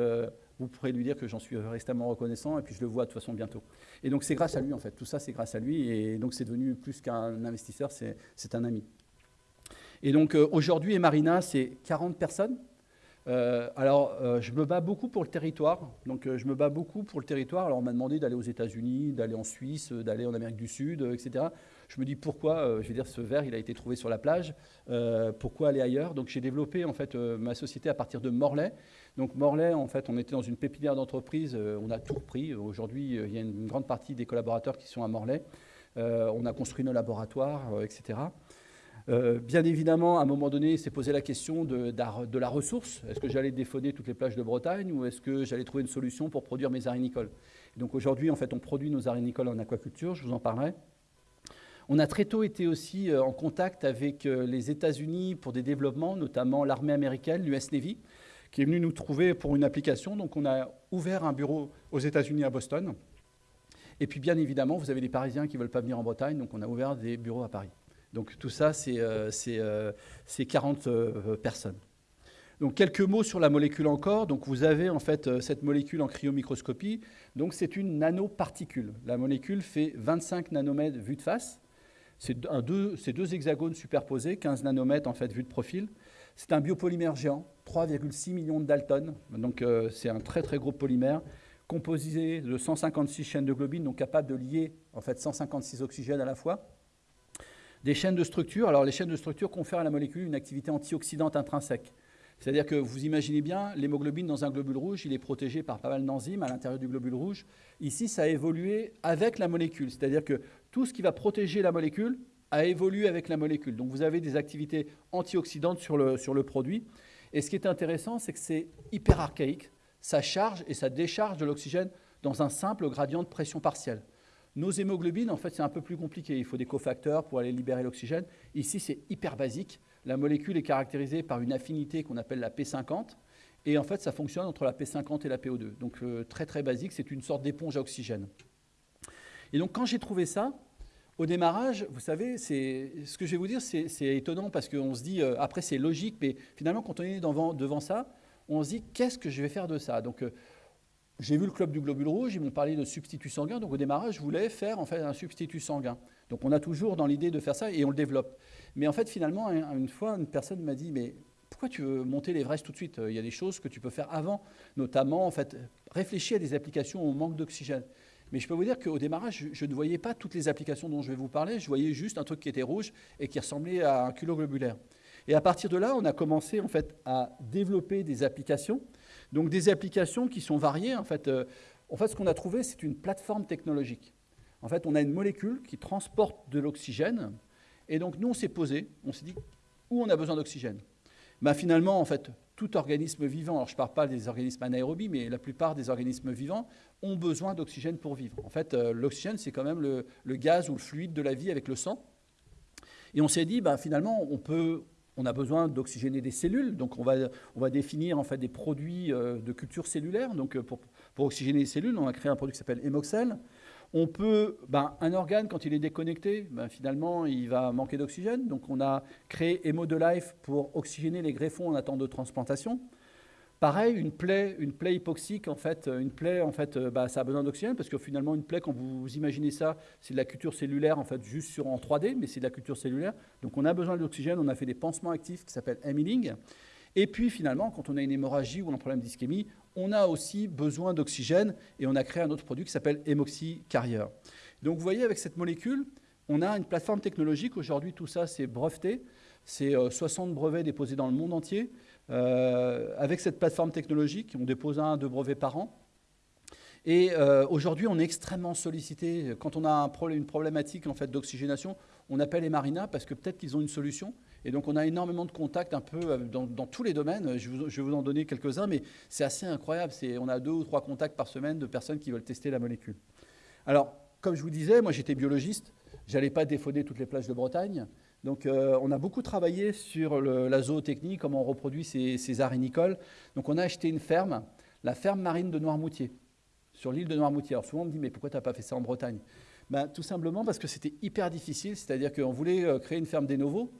vous pourrez lui dire que j'en suis extrêmement reconnaissant, et puis je le vois de toute façon bientôt. Et donc c'est grâce à lui en fait, tout ça c'est grâce à lui, et donc c'est devenu plus qu'un investisseur, c'est un ami. Et donc euh, aujourd'hui, Marina, c'est 40 personnes. Euh, alors, euh, je me bats beaucoup pour le territoire. Donc, je me bats beaucoup pour le territoire. Alors, on m'a demandé d'aller aux États-Unis, d'aller en Suisse, d'aller en Amérique du Sud, etc. Je me dis pourquoi, je veux dire, ce verre, il a été trouvé sur la plage. pourquoi aller ailleurs? Donc, j'ai développé en fait ma société à partir de Morlaix. Donc, Morlaix, en fait, on était dans une pépinière d'entreprise. on a tout repris. Aujourd'hui, il y a une grande partie des collaborateurs qui sont à Morlaix. on a construit nos laboratoires, etc. Euh, bien évidemment, à un moment donné, s'est posé la question de, la ressource. Est-ce que j'allais défaudner toutes les plages de Bretagne ou est-ce que j'allais trouver une solution pour produire mes arinicoles Donc aujourd'hui, en fait, on produit nos arinicoles en aquaculture, je vous en parlerai. On a très tôt été aussi euh, en contact avec euh, les États-Unis pour des développements, notamment l'armée américaine, l'US Navy, qui est venue nous trouver pour une application. Donc on a ouvert un bureau aux États-Unis à Boston. Et puis bien évidemment, vous avez des Parisiens qui ne veulent pas venir en Bretagne, donc on a ouvert des bureaux à Paris. Donc tout ça, c'est 40 euh, euh, euh, personnes. Donc quelques mots sur la molécule encore. Donc vous avez en fait cette molécule en cryomicroscopie. Donc c'est une nanoparticule. La molécule fait 25 nanomètres vue de face. C'est deux, hexagones superposés, 15 nanomètres en fait vue de profil. C'est un biopolymère géant, 3,6 millions de Dalton. Donc c'est un très très gros polymère composé de 156 chaînes de globine, donc capable de lier en fait 156 oxygènes à la fois. Des chaînes de structure. Alors, les chaînes de structure confèrent à la molécule une activité antioxydante intrinsèque. C'est-à-dire que vous imaginez bien, l'hémoglobine dans un globule rouge, il est protégé par pas mal d'enzymes à l'intérieur du globule rouge. Ici, ça a évolué avec la molécule. C'est-à-dire que tout ce qui va protéger la molécule a évolué avec la molécule. Donc vous avez des activités antioxydantes sur le, sur le produit. Et ce qui est intéressant, c'est que c'est hyper archaïque. Ça charge et ça décharge de l'oxygène dans un simple gradient de pression partielle. Nos hémoglobines, en fait, c'est un peu plus compliqué. Il faut des cofacteurs pour aller libérer l'oxygène. Ici, c'est hyper basique. La molécule est caractérisée par une affinité qu'on appelle la P50. Et en fait, ça fonctionne entre la P50 et la PO2. Donc, euh, très, très basique. C'est une sorte d'éponge à oxygène. Et donc, quand j'ai trouvé ça, au démarrage, vous savez, ce que je vais vous dire, c'est étonnant parce qu'on se dit, euh, après, c'est logique, mais finalement, quand on est devant, ça, on se dit, qu'est-ce que je vais faire de ça? Euh, j'ai vu le club du globule rouge, ils m'ont parlé de substitut sanguin. Donc au démarrage, je voulais faire en fait un substitut sanguin. Donc on a toujours dans l'idée de faire ça et on le développe. Mais en fait, finalement, une fois, une personne m'a dit, mais pourquoi tu veux monter l'Everest tout de suite? Il y a des choses que tu peux faire avant, notamment en fait réfléchir à des applications au manque d'oxygène. Mais je peux vous dire qu'au démarrage, je, ne voyais pas toutes les applications dont je vais vous parler. Je voyais juste un truc qui était rouge et qui ressemblait à un culot globulaire. Et à partir de là, on a commencé en fait à développer des applications donc des applications qui sont variées. En fait, euh, en fait ce qu'on a trouvé, c'est une plateforme technologique. En fait, on a une molécule qui transporte de l'oxygène. Et donc, nous, on s'est posé, on s'est dit, où on a besoin d'oxygène? Ben, Finalement, en fait, tout organisme vivant, alors je ne parle pas des organismes anaérobies, mais la plupart des organismes vivants ont besoin d'oxygène pour vivre. En fait, euh, l'oxygène, c'est quand même le, gaz ou le fluide de la vie avec le sang. Et on s'est dit, bah, finalement, on peut, on a besoin d'oxygéner des cellules, donc on va, on va définir en fait des produits euh, de culture cellulaire. Donc euh, pour, pour, oxygéner les cellules, on a créé un produit qui s'appelle Hemoxel. On peut, ben, un organe quand il est déconnecté, ben, finalement il va manquer d'oxygène. Donc on a créé Hemo de Life pour oxygéner les greffons en attente de transplantation. Pareil, une plaie, une plaie hypoxique, en fait, une plaie, en fait, bah, ça a besoin d'oxygène parce que finalement, une plaie, quand vous imaginez ça, c'est de la culture cellulaire, en fait, juste sur en 3D, mais c'est de la culture cellulaire. Donc, on a besoin d'oxygène. On a fait des pansements actifs qui s'appellent healing. Et puis, finalement, quand on a une hémorragie ou un problème d'ischémie, on a aussi besoin d'oxygène et on a créé un autre produit qui s'appelle Hemoxy Carrier. Donc, vous voyez, avec cette molécule, on a une plateforme technologique. Aujourd'hui, tout ça, c'est breveté. C'est 60 euh, brevets déposés dans le monde entier. Euh, avec cette plateforme technologique, on dépose un, deux brevets par an. Et euh, aujourd'hui, on est extrêmement sollicité. Quand on a un une problématique en fait, d'oxygénation, on appelle les marinas parce que peut-être qu'ils ont une solution. Et donc, on a énormément de contacts un peu euh, dans, tous les domaines. Je, vais vous en donner quelques-uns, mais c'est assez incroyable. On a deux ou trois contacts par semaine de personnes qui veulent tester la molécule. Alors, comme je vous disais, moi j'étais biologiste. J'allais pas défauder toutes les plages de Bretagne. Donc euh, on a beaucoup travaillé sur la zootechnie, comment on reproduit ces, ces arenicoles. Donc on a acheté une ferme, la ferme marine de Noirmoutier, sur l'île de Noirmoutier. Alors souvent on me dit mais pourquoi tu n'as pas fait ça en Bretagne? Ben, Tout simplement parce que c'était hyper difficile, c'est-à-dire qu'on voulait euh, créer une ferme des novos.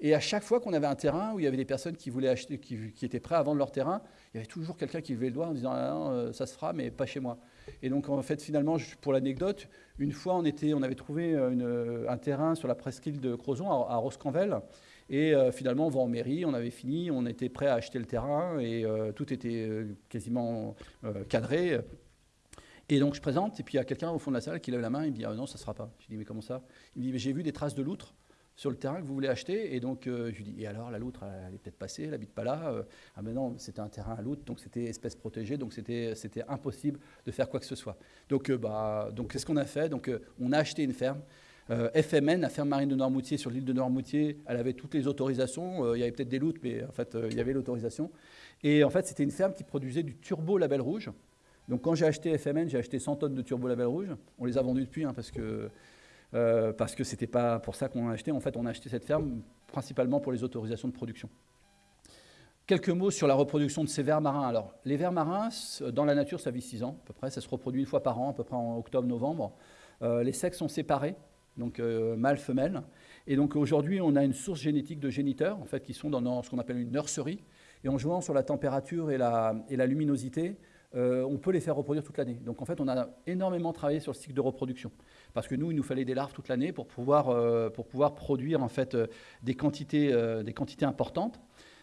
Et à chaque fois qu'on avait un terrain où il y avait des personnes qui voulaient acheter, qui, étaient prêts à vendre leur terrain, il y avait toujours quelqu'un qui levait le doigt en disant ah, non, euh, ça se fera, mais pas chez moi. Et donc en fait finalement, pour l'anecdote, une fois on, était, on avait trouvé un terrain sur la presqu'île de Crozon à, Roscanvel. Et euh, finalement, on va en mairie, on avait fini, on était prêt à acheter le terrain et euh, tout était quasiment cadré. Et donc je présente, et puis il y a quelqu'un au fond de la salle qui lève la main, il me dit ah, non, ça ne sera pas. Je dis mais comment ça? Il me dit mais j'ai vu des traces de loutre sur le terrain que vous voulez acheter. Et donc, euh, je lui dis, et alors, la loutre, elle, est peut-être passée, elle n'habite pas là. Euh, ah ben non, c'était un terrain à loutre, donc c'était espèce protégée, donc c'était impossible de faire quoi que ce soit. Donc, euh, bah, donc qu'est-ce qu'on a fait? Donc, on a acheté une ferme. FMN, la ferme marine de Noirmoutier, sur l'île de Noirmoutier, elle avait toutes les autorisations. il y avait peut-être des loutres, mais en fait, il y avait l'autorisation. Et en fait, c'était une ferme qui produisait du turbo label rouge. Donc, quand j'ai acheté FMN, j'ai acheté 100 tonnes de turbo label rouge. On les a vendus depuis, hein, parce que euh, parce que ce n'était pas pour ça qu'on a acheté. En fait, on a acheté cette ferme principalement pour les autorisations de production. Quelques mots sur la reproduction de ces vers marins. Alors, les vers marins, dans la nature, ça vit 6 ans à peu près. Ça se reproduit une fois par an, à peu près en octobre-novembre. Euh, les sexes sont séparés, donc euh, mâle-femelle. Et donc aujourd'hui, on a une source génétique de géniteurs, en fait, qui sont dans ce qu'on appelle une nurserie. Et en jouant sur la température et la, et la luminosité, on peut les faire reproduire toute l'année. Donc en fait, on a énormément travaillé sur le cycle de reproduction parce que nous, il nous fallait des larves toute l'année pour pouvoir, euh, pour pouvoir produire en fait, euh, des, quantités, euh, des quantités importantes.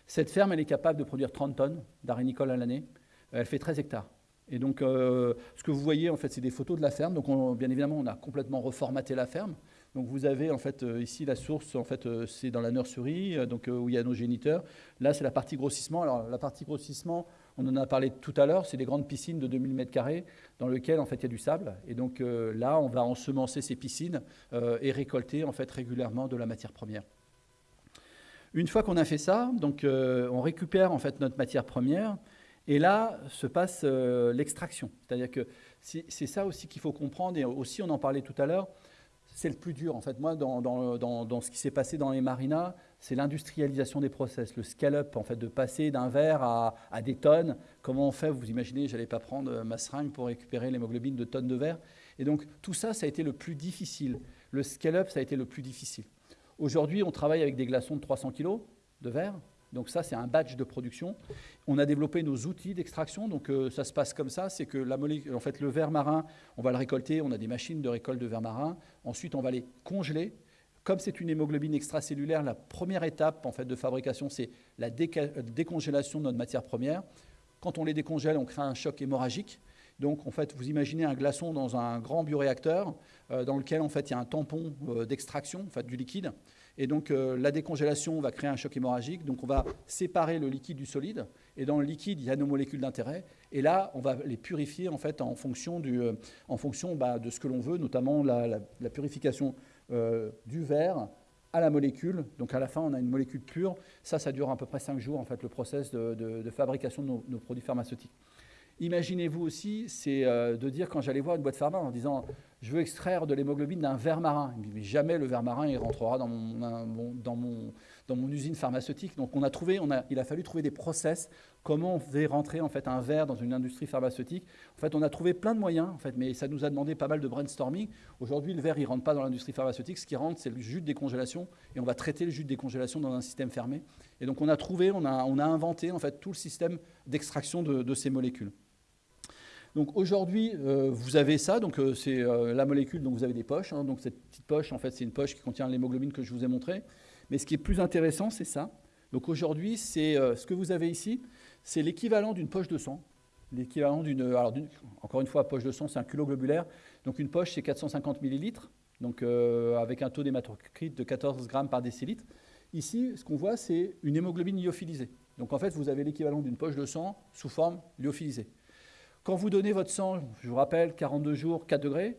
Cette ferme, elle est capable de produire 30 tonnes d'arénicole à l'année. Elle fait 13 hectares. Et donc, ce que vous voyez, en fait, c'est des photos de la ferme. Donc, bien évidemment, on a complètement reformaté la ferme. Donc, vous avez en fait ici la source, en fait, c'est dans la nurserie, donc où il y a nos géniteurs. Là, c'est la partie grossissement. Alors, la partie grossissement, on en a parlé tout à l'heure, c'est des grandes piscines de 2000 m2 dans lesquelles en fait il y a du sable. Et donc euh, là, on va ensemencer ces piscines euh, et récolter en fait régulièrement de la matière première. Une fois qu'on a fait ça, donc euh, on récupère en fait notre matière première. Et là se passe l'extraction. C'est-à-dire que c'est ça aussi qu'il faut comprendre, et aussi on en parlait tout à l'heure, c'est le plus dur. En fait, moi, dans, dans ce qui s'est passé dans les marinas, c'est l'industrialisation des process, le scale-up, en fait, de passer d'un verre à, des tonnes. Comment on fait? Vous imaginez, j'allais pas prendre ma seringue pour récupérer l'hémoglobine de tonnes de verre. Et donc, tout ça, ça a été le plus difficile. Le scale-up, ça a été le plus difficile. Aujourd'hui, on travaille avec des glaçons de 300 kg de verre. Donc ça, c'est un batch de production. On a développé nos outils d'extraction. Donc euh, ça se passe comme ça, c'est que la en fait, le verre marin, on va le récolter. On a des machines de récolte de verre marin. Ensuite, on va les congeler comme c'est une hémoglobine extracellulaire, la première étape en fait, de fabrication, c'est la décongélation de notre matière première. Quand on les décongèle, on crée un choc hémorragique. Donc, en fait, vous imaginez un glaçon dans un grand bioréacteur euh, dans lequel, en fait, il y a un tampon euh, d'extraction, en fait, du liquide. Et donc, euh, la décongélation va créer un choc hémorragique. Donc, on va séparer le liquide du solide. Et dans le liquide, il y a nos molécules d'intérêt. Et là, on va les purifier, en fait, en fonction, du, en fonction bah, de ce que l'on veut, notamment la purification euh, du verre à la molécule. Donc à la fin, on a une molécule pure. Ça, ça dure à peu près 5 jours, en fait, le process de, fabrication de nos, produits pharmaceutiques. Imaginez-vous aussi, c'est euh, de dire quand j'allais voir une boîte pharma en disant je veux extraire de l'hémoglobine d'un ver marin. Mais jamais le ver marin il rentrera dans mon, usine pharmaceutique. Donc on a trouvé, on a, il a fallu trouver des process, comment on fait rentrer en fait un verre dans une industrie pharmaceutique? En fait, on a trouvé plein de moyens, en fait, mais ça nous a demandé pas mal de brainstorming. Aujourd'hui, le verre, il rentre pas dans l'industrie pharmaceutique. Ce qui rentre, c'est le jus de décongélation, et on va traiter le jus de décongélation dans un système fermé. Et donc on a trouvé, on a, inventé en fait tout le système d'extraction de, de ces molécules. Donc aujourd'hui, euh, vous avez ça, donc euh, c'est euh, la molécule, donc vous avez des poches. Hein. donc cette petite poche, en fait, c'est une poche qui contient l'hémoglobine que je vous ai montré. Mais ce qui est plus intéressant, c'est ça. Donc aujourd'hui, ce que vous avez ici, c'est l'équivalent d'une poche de sang. L'équivalent d'une, alors encore une fois, poche de sang, c'est un culot globulaire. Donc une poche, c'est 450 millilitres, donc avec un taux d'hématocrite de 14 grammes par décilitre. Ici, ce qu'on voit, c'est une hémoglobine lyophilisée. Donc en fait, vous avez l'équivalent d'une poche de sang sous forme lyophilisée. Quand vous donnez votre sang, je vous rappelle, 42 jours, 4 degrés,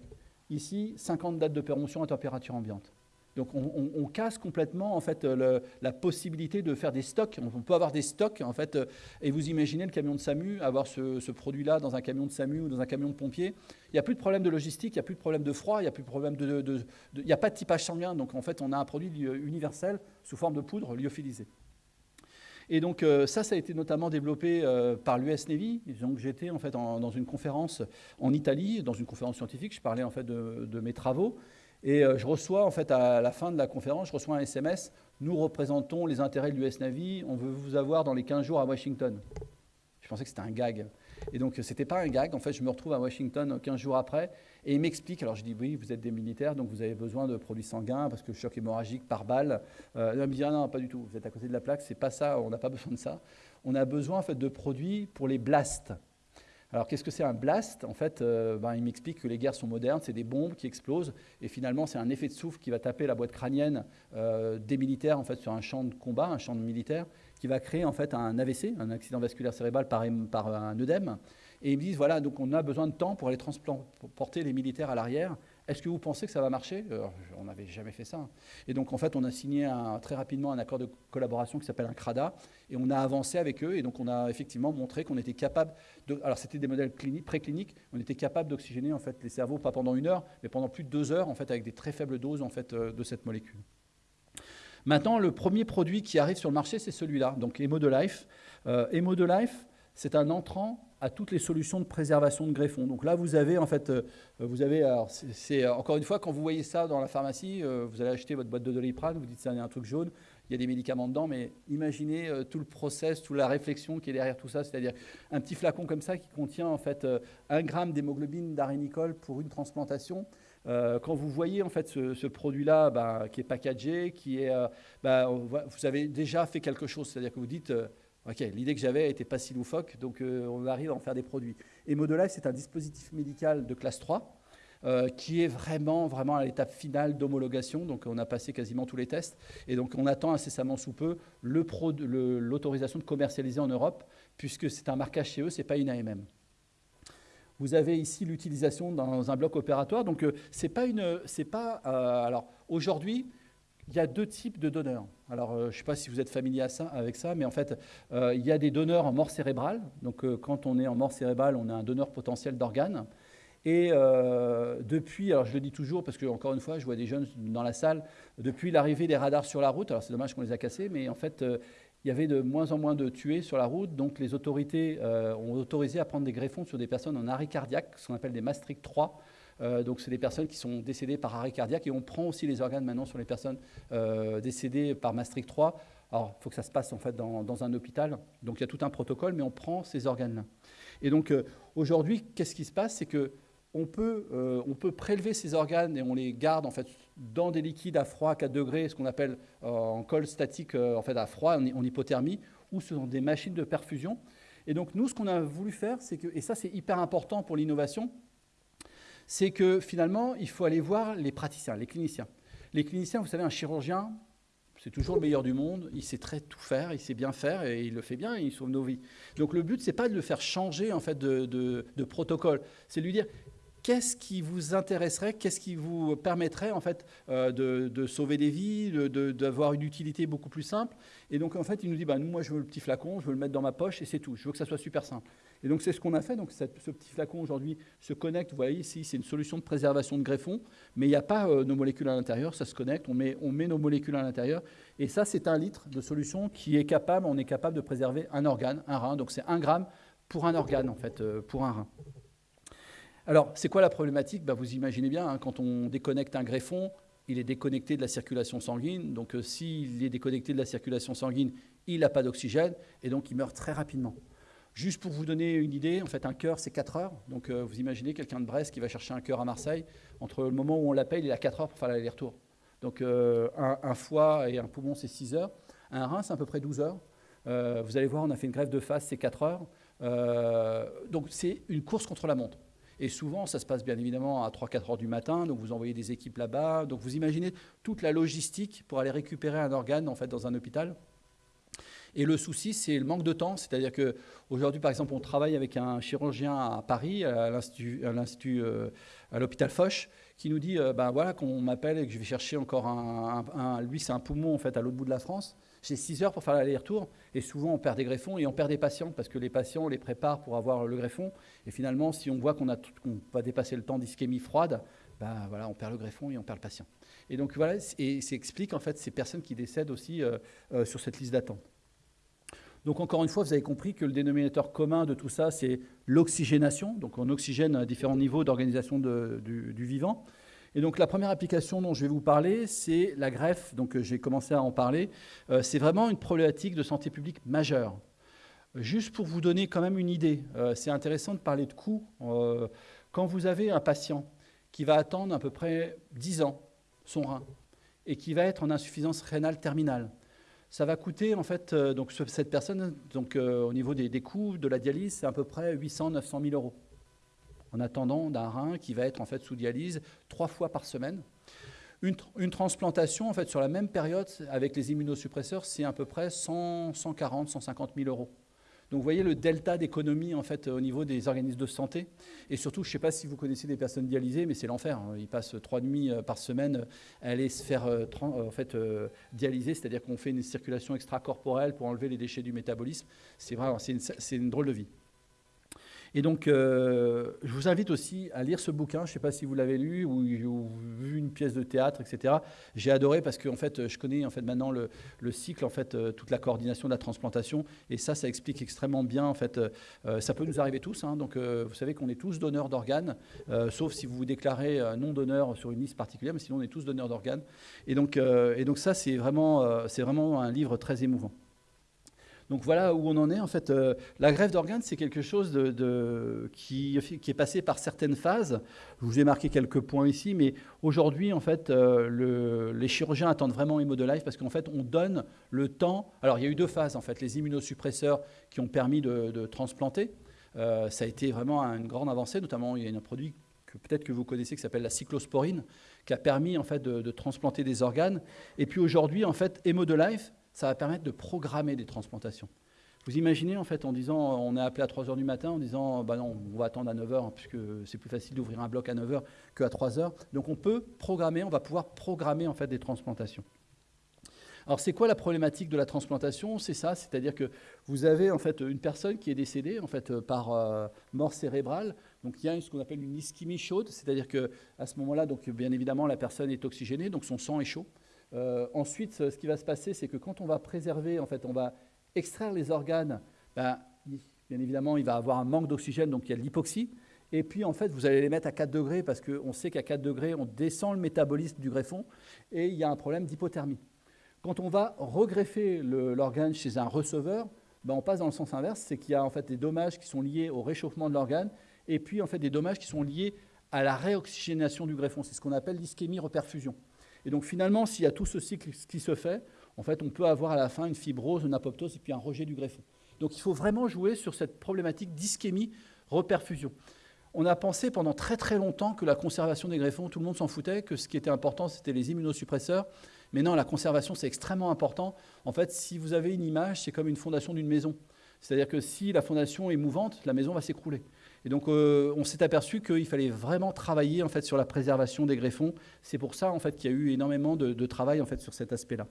ici, 50 dates de péremption à température ambiante. Donc on, casse complètement en fait la possibilité de faire des stocks. On peut avoir des stocks en fait, et vous imaginez le camion de SAMU avoir ce, produit-là dans un camion de SAMU ou dans un camion de pompiers. Il n'y a plus de problème de logistique, il n'y a plus de problème de froid, il n'y a plus de problème de, il n'y a pas de typage sanguin. Donc en fait, on a un produit universel sous forme de poudre lyophilisée. Et donc euh, ça, ça a été notamment développé euh, par l'US Navy. Donc j'étais en fait dans une conférence en Italie, dans une conférence scientifique. Je parlais en fait de, mes travaux. Et euh, je reçois en fait à la fin de la conférence, je reçois un SMS. Nous représentons les intérêts de l'US Navy. On veut vous avoir dans les 15 jours à Washington. Je pensais que c'était un gag. Et donc, ce n'était pas un gag. En fait, je me retrouve à Washington 15 jours après. Et il m'explique, alors je dis, oui, vous êtes des militaires, donc vous avez besoin de produits sanguins, parce que choc hémorragique par balle. Euh, il me dit, ah non, pas du tout, vous êtes à côté de la plaque, c'est pas ça, on n'a pas besoin de ça. On a besoin en fait, de produits pour les blasts. Alors qu'est-ce que c'est un blast? En fait, euh, ben, il m'explique que les guerres sont modernes, c'est des bombes qui explosent, et finalement c'est un effet de souffle qui va taper la boîte crânienne euh, des militaires en fait, sur un champ de combat, un champ de militaires, qui va créer en fait un AVC, un accident vasculaire cérébral par un œdème. Et ils me disent, voilà, donc on a besoin de temps pour aller transporter les militaires à l'arrière. Est-ce que vous pensez que ça va marcher? On n'avait jamais fait ça. Et donc, en fait, on a signé très rapidement un accord de collaboration qui s'appelle un CRADA, et on a avancé avec eux, et donc on a effectivement montré qu'on était capable, de, alors c'était des modèles précliniques, on était capable d'oxygéner en fait les cerveaux, pas pendant une heure, mais pendant plus de deux heures, en fait, avec des très faibles doses en fait, euh, de cette molécule. Maintenant, le premier produit qui arrive sur le marché, c'est celui-là, donc Hemo de Life. Euh, Hemo de Life, c'est un entrant à toutes les solutions de préservation de greffons. Donc là, vous avez en fait, euh, vous avez, c'est encore une fois, quand vous voyez ça dans la pharmacie, euh, vous allez acheter votre boîte de doliprane, vous dites c'est un truc jaune, il y a des médicaments dedans, mais imaginez euh, tout le process, toute la réflexion qui est derrière tout ça, c'est-à-dire un petit flacon comme ça qui contient en fait un gramme d'hémoglobine d'arénicole pour une transplantation. quand vous voyez en fait ce, produit-là bah, qui est packagé, qui est, bah, vous avez déjà fait quelque chose, c'est-à-dire que vous dites Ok, l'idée que j'avais n'était pas si loufoque, donc euh, on arrive à en faire des produits. Et Modelife, c'est un dispositif médical de classe 3 euh, qui est vraiment, vraiment à l'étape finale d'homologation. Donc on a passé quasiment tous les tests. Et donc on attend incessamment sous peu l'autorisation de commercialiser en Europe, puisque c'est un marquage chez eux, ce n'est pas une AMM. Vous avez ici l'utilisation dans un bloc opératoire. Donc euh, c'est pas une, c'est pas. alors aujourd'hui, il y a deux types de donneurs. Alors, euh, je ne sais pas si vous êtes familier avec ça, mais en fait, euh, il y a des donneurs en mort cérébrale. Donc, euh, quand on est en mort cérébrale, on a un donneur potentiel d'organes. Et depuis, alors je le dis toujours parce que, encore une fois, je vois des jeunes dans la salle, depuis l'arrivée des radars sur la route, alors c'est dommage qu'on les a cassés, mais en fait, il y avait de moins en moins de tués sur la route. Donc, les autorités ont autorisé à prendre des greffons sur des personnes en arrêt cardiaque, ce qu'on appelle des Maastricht 3. Euh, donc, c'est des personnes qui sont décédées par arrêt cardiaque et on prend aussi les organes maintenant sur les personnes euh, décédées par Maastricht 3. Alors, il faut que ça se passe en fait dans, un hôpital. Donc, il y a tout un protocole, mais on prend ces organes-là. Et donc, euh, aujourd'hui, qu'est-ce qui se passe? C'est que on peut, on peut, prélever ces organes et on les garde en fait dans des liquides à froid à 4 degrés, ce qu'on appelle en colle statique en fait à froid, en, hypothermie, ou ce sont des machines de perfusion. Et donc nous, ce qu'on a voulu faire, c'est que, et ça c'est hyper important pour l'innovation, c'est que finalement, il faut aller voir les praticiens, les cliniciens. Les cliniciens, vous savez, un chirurgien, c'est toujours le meilleur du monde, il sait très tout faire, il sait bien faire et il le fait bien et il sauve nos vies. Donc le but, c'est pas de le faire changer en fait de, protocole, c'est de lui dire qu'est-ce qui vous intéresserait, qu'est-ce qui vous permettrait en fait euh, de, sauver des vies, d'avoir une utilité beaucoup plus simple. Et donc en fait, il nous dit, bah, nous, moi, je veux le petit flacon, je veux le mettre dans ma poche et c'est tout. Je veux que ça soit super simple. Et donc c'est ce qu'on a fait. Donc ce petit flacon aujourd'hui se connecte. Vous voyez ici, c'est une solution de préservation de greffon, mais il n'y a pas euh, nos molécules à l'intérieur. Ça se connecte. On met, on met nos molécules à l'intérieur. Et ça, c'est un litre de solution qui est capable. On est capable de préserver un organe, un rein. Donc c'est un gramme pour un organe en fait, euh, pour un rein. Alors, c'est quoi la problématique? Bah, Vous imaginez bien, hein, quand on déconnecte un greffon, il est déconnecté de la circulation sanguine. Donc, euh, s'il est déconnecté de la circulation sanguine, il n'a pas d'oxygène et donc il meurt très rapidement. Juste pour vous donner une idée, en fait, un cœur, c'est 4 heures. Donc, euh, vous imaginez quelqu'un de Brest qui va chercher un cœur à Marseille. Entre le moment où on l'appelle, il a 4 heures pour faire l'aller-retour. Donc, euh, un, foie et un poumon, c'est 6 heures. Un rein, c'est à peu près 12 heures. Euh, vous allez voir, on a fait une greffe de face, c'est 4 heures. donc, c'est une course contre la montre. Et souvent, ça se passe bien évidemment à 3-4 heures du matin, donc vous envoyez des équipes là-bas. Donc vous imaginez toute la logistique pour aller récupérer un organe en fait, dans un hôpital. Et le souci, c'est le manque de temps. C'est-à-dire qu'aujourd'hui, par exemple, on travaille avec un chirurgien à Paris, à euh, l'hôpital Foch, qui nous dit, ben voilà, qu'on m'appelle et que je vais chercher encore un, lui, c'est un poumon en fait à l'autre bout de la France. J'ai 6 heures pour faire l'aller-retour et souvent on perd des greffons et on perd des patients parce que les patients, on les prépare pour avoir le greffon et finalement, si on voit qu'on a qu'on va dépasser le temps d'ischémie froide, ben voilà, on perd le greffon et on perd le patient. Et donc voilà, et ça explique en fait ces personnes qui décèdent aussi euh, sur cette liste d'attente. Donc encore une fois, vous avez compris que le dénominateur commun de tout ça, c'est l'oxygénation. Donc on oxygène à différents niveaux d'organisation du, vivant. Et donc la première application dont je vais vous parler, c'est la greffe. Donc euh, j'ai commencé à en parler. Euh, c'est vraiment une problématique de santé publique majeure. Juste pour vous donner quand même une idée, euh, c'est intéressant de parler de coûts. quand vous avez un patient qui va attendre à peu près 10 ans son rein et qui va être en insuffisance rénale terminale, ça va coûter, en fait, euh, donc cette personne, donc, euh, au niveau des, coûts de la dialyse, c'est à peu près 800-900 000 euros. En attendant d'un rein qui va être en fait sous dialyse trois fois par semaine. Une, une, transplantation, en fait, sur la même période, avec les immunosuppresseurs, c'est à peu près 100, 140, 150 000 euros. Donc vous voyez le delta d'économie en fait au niveau des organismes de santé. Et surtout, je ne sais pas si vous connaissez des personnes dialysées, mais c'est l'enfer. Hein. Ils passent trois nuits euh, par semaine à aller se faire euh, en fait, euh, dialyser, c'est-à-dire qu'on fait une circulation extracorporelle pour enlever les déchets du métabolisme. C'est vraiment, c'est une drôle de vie. Et donc, euh, je vous invite aussi à lire ce bouquin. Je ne sais pas si vous l'avez lu ou, vu une pièce de théâtre, etc. J'ai adoré parce que en fait, je connais en fait maintenant le, cycle, en fait, euh, toute la coordination de la transplantation. Et ça, ça explique extrêmement bien. En fait, euh, ça peut nous arriver tous. Hein. donc, vous savez qu'on est tous donneurs d'organes, sauf si vous vous déclarez non donneur sur une liste particulière, mais sinon on est tous donneurs d'organes. Et donc, et donc ça, c'est vraiment, c'est vraiment un livre très émouvant. Donc voilà où on en est. En fait, euh, la greffe d'organes, c'est quelque chose qui, est passé par certaines phases. Je vous ai marqué quelques points ici, mais aujourd'hui, en fait, euh, les chirurgiens attendent vraiment Life parce qu'en fait, on donne le temps. Alors, il y a eu deux phases, en fait. Les immunosuppresseurs qui ont permis de, transplanter. Euh, ça a été vraiment une grande avancée, notamment il y a un produit que peut-être que vous connaissez qui s'appelle la cyclosporine, qui a permis en fait de, de transplanter des organes. Et puis aujourd'hui, en fait, Life ça va permettre de programmer des transplantations. Vous imaginez en fait en disant, on est appelé à 3 heures du matin en disant, bah non, on va attendre à 9 heures puisque c'est plus facile d'ouvrir un bloc à 9 heures qu'à 3 heures. Donc on peut programmer, on va pouvoir programmer en fait des transplantations. Alors c'est quoi la problématique de la transplantation? C'est ça, c'est-à-dire que vous avez en fait une personne qui est décédée en fait par euh, mort cérébrale. Donc il y a ce qu'on appelle une ischémie chaude, c'est-à-dire que à ce moment-là, donc bien évidemment la personne est oxygénée, donc son sang est chaud. Euh, ensuite, ce qui va se passer, c'est que quand on va préserver, en fait, on va extraire les organes, ben, bien évidemment, il va avoir un manque d'oxygène, donc il y a de l'hypoxie. Et puis, en fait, vous allez les mettre à 4 degrés parce qu'on sait qu'à 4 degrés, on descend le métabolisme du greffon et il y a un problème d'hypothermie. Quand on va regreffer l'organe chez un receveur, ben, on passe dans le sens inverse, c'est qu'il y a en fait des dommages qui sont liés au réchauffement de l'organe et puis en fait des dommages qui sont liés à la réoxygénation du greffon. C'est ce qu'on appelle l'ischémie reperfusion. Et donc finalement, s'il y a tout ce cycle qui se fait, en fait, on peut avoir à la fin une fibrose, une apoptose et puis un rejet du greffon. Donc il faut vraiment jouer sur cette problématique d'ischémie, reperfusion. On a pensé pendant très très longtemps que la conservation des greffons, tout le monde s'en foutait, que ce qui était important, c'était les immunosuppresseurs. Mais non, la conservation, c'est extrêmement important. En fait, si vous avez une image, c'est comme une fondation d'une maison. C'est-à-dire que si la fondation est mouvante, la maison va s'écrouler. Et donc, euh, on s'est aperçu qu'il fallait vraiment travailler en fait sur la préservation des greffons. C'est pour ça en fait qu'il y a eu énormément de, travail en fait sur cet aspect-là.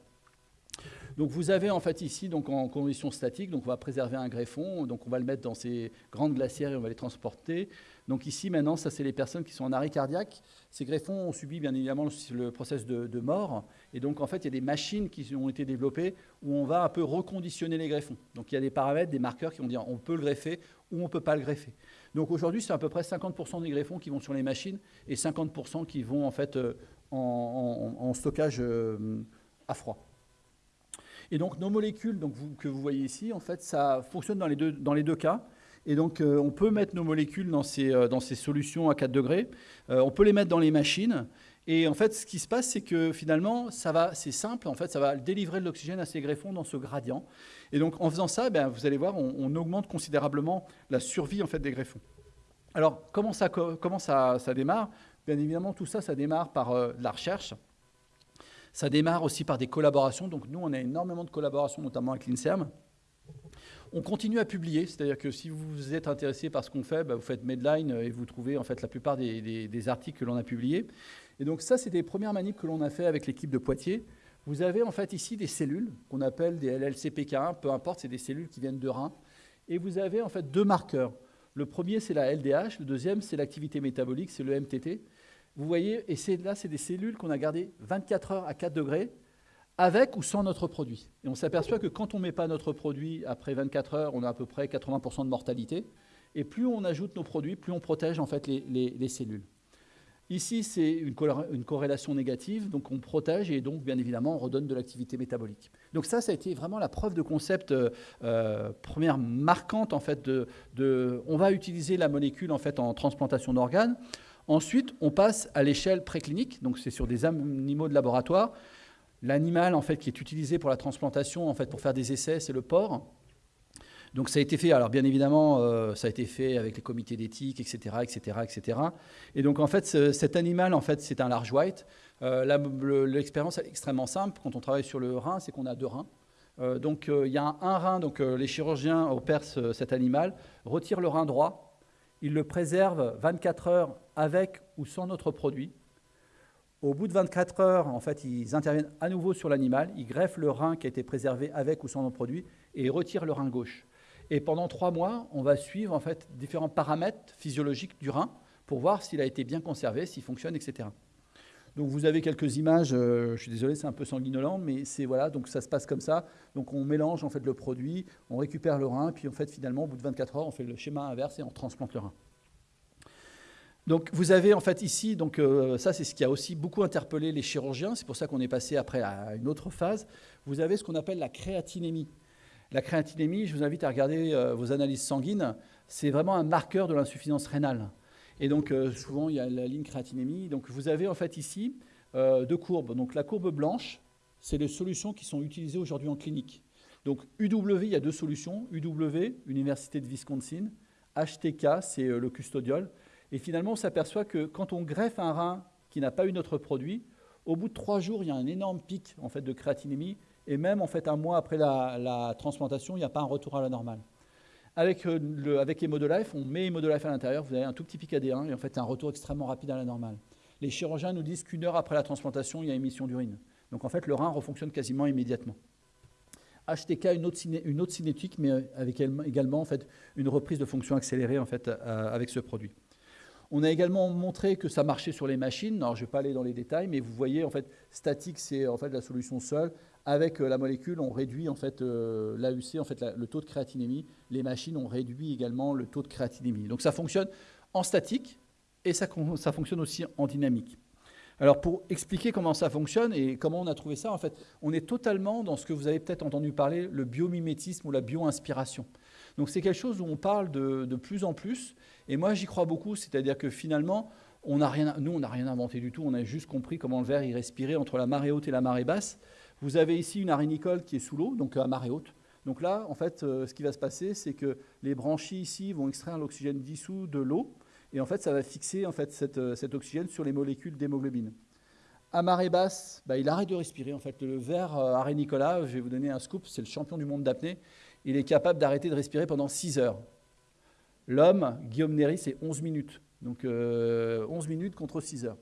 Donc vous avez en fait ici, donc en conditions statiques, donc on va préserver un greffon, donc on va le mettre dans ces grandes glacières et on va les transporter. Donc ici maintenant, ça c'est les personnes qui sont en arrêt cardiaque. Ces greffons ont subi bien évidemment le, process de, mort. Et donc en fait, il y a des machines qui ont été développées où on va un peu reconditionner les greffons. Donc il y a des paramètres, des marqueurs qui vont dire on peut le greffer ou on ne peut pas le greffer. Donc aujourd'hui, c'est à peu près 50% des greffons qui vont sur les machines et 50% qui vont en fait euh, en, stockage euh, à froid. Et donc nos molécules que vous voyez ici, en fait, ça fonctionne dans les deux, cas. Et donc euh, on peut mettre nos molécules dans ces, dans ces solutions à 4 degrés. on peut les mettre dans les machines. Et en fait, ce qui se passe, c'est que finalement, c'est simple. En fait, ça va délivrer de l'oxygène à ces greffons dans ce gradient. Et donc, en faisant ça, ben, vous allez voir, on, augmente considérablement la survie en fait des greffons. Alors, comment ça, comment ça, ça démarre? Bien évidemment, tout ça, ça démarre par euh, la recherche. Ça démarre aussi par des collaborations. Donc, nous, on a énormément de collaborations, notamment avec l'INSERM. On continue à publier, c'est-à-dire que si vous êtes intéressé par ce qu'on fait, ben, vous faites Medline et vous trouvez en fait la plupart des articles que l'on a publiés. Et donc ça, c'est des premières manips que l'on a fait avec l'équipe de Poitiers. Vous avez en fait ici des cellules qu'on appelle des LLCPK1, peu importe, c'est des cellules qui viennent de reins. Et vous avez en fait deux marqueurs. Le premier, c'est la LDH, le deuxième, c'est l'activité métabolique, c'est le MTT. Vous voyez, et là, c'est des cellules qu'on a gardées 24 heures à 4 degrés, avec ou sans notre produit. Et on s'aperçoit que quand on ne met pas notre produit, après 24 heures, on a à peu près 80% de mortalité. Et plus on ajoute nos produits, plus on protège en fait les cellules. Ici, c'est une, corrélation négative, donc on protège et donc, bien évidemment, on redonne de l'activité métabolique. Donc ça, ça a été vraiment la preuve de concept euh, euh, première marquante, en fait, de, on va utiliser la molécule, en fait, en transplantation d'organes. Ensuite, on passe à l'échelle préclinique, donc c'est sur des animaux de laboratoire. L'animal, en fait, qui est utilisé pour la transplantation, en fait, pour faire des essais, c'est le porc. Donc ça a été fait, alors bien évidemment, euh, ça a été fait avec les comités d'éthique, etc., etc., etc. Et donc en fait, cet animal, en fait, c'est un large white. Euh, l'expérience est extrêmement simple. Quand on travaille sur le rein, c'est qu'on a deux reins. Euh, donc il y a un, rein, donc les chirurgiens opèrent cet animal, retirent le rein droit, ils le préservent 24 heures avec ou sans notre produit. Au bout de 24 heures, en fait, ils interviennent à nouveau sur l'animal, ils greffent le rein qui a été préservé avec ou sans notre produit et ils retirent le rein gauche. Et pendant trois mois, on va suivre en fait différents paramètres physiologiques du rein pour voir s'il a été bien conservé, s'il fonctionne, etc. Donc vous avez quelques images, euh, je suis désolé, c'est un peu sanguinolent, mais c'est voilà, donc ça se passe comme ça. Donc on mélange en fait le produit, on récupère le rein, puis en fait finalement au bout de 24 heures, on fait le schéma inverse et on transplante le rein. Donc vous avez en fait ici, donc euh, ça c'est ce qui a aussi beaucoup interpellé les chirurgiens, c'est pour ça qu'on est passé après à une autre phase. Vous avez ce qu'on appelle la créatinémie. La créatinémie, je vous invite à regarder euh, vos analyses sanguines, c'est vraiment un marqueur de l'insuffisance rénale. Et donc euh, souvent il y a la ligne créatinémie. Donc vous avez en fait ici euh, deux courbes. Donc la courbe blanche, c'est les solutions qui sont utilisées aujourd'hui en clinique. Donc UW, il y a deux solutions. UW, Université de Wisconsin. HTK, c'est le custodiol. Et finalement, on s'aperçoit que quand on greffe un rein qui n'a pas eu notre produit, au bout de trois jours, il y a un énorme pic en fait, de créatinémie et même en fait un mois après la, transplantation, il n'y a pas un retour à la normale. Avec, euh, le, avec Life, on met Life à l'intérieur, vous avez un tout petit pic AD1 et en fait un retour extrêmement rapide à la normale. Les chirurgiens nous disent qu'une heure après la transplantation, il y a émission d'urine. Donc en fait, le rein refonctionne quasiment immédiatement. HTK, une autre, une autre cinétique, mais avec également en fait, une reprise de fonction accélérée en fait, euh, avec ce produit. On a également montré que ça marchait sur les machines. Alors, je ne vais pas aller dans les détails, mais vous voyez, en fait, statique, c'est en fait la solution seule. Avec euh, la molécule, on réduit en fait euh, l'AUC, en fait le taux de créatinémie. Les machines ont réduit également le taux de créatinémie. Donc ça fonctionne en statique et ça, fonctionne aussi en dynamique. Alors pour expliquer comment ça fonctionne et comment on a trouvé ça, en fait, on est totalement dans ce que vous avez peut-être entendu parler, le biomimétisme ou la bio-inspiration. Donc c'est quelque chose où on parle de, plus en plus, et moi j'y crois beaucoup, c'est-à-dire que finalement, nous on n'a rien inventé du tout, on a juste compris comment le verre y respirait entre la marée haute et la marée basse. Vous avez ici une arénicole qui est sous l'eau, donc à marée haute. Donc là, en fait, euh, ce qui va se passer, c'est que les branchies ici vont extraire l'oxygène dissous de l'eau, et en fait, ça va fixer en fait, euh, cet oxygène sur les molécules d'hémoglobine. À marée basse, bah, il arrête de respirer. En fait, le ver euh, arénicola, je vais vous donner un scoop, c'est le champion du monde d'apnée. Il est capable d'arrêter de respirer pendant 6 heures. L'homme, Guillaume Néry, c'est 11 minutes. Donc 11 minutes contre 6 heures.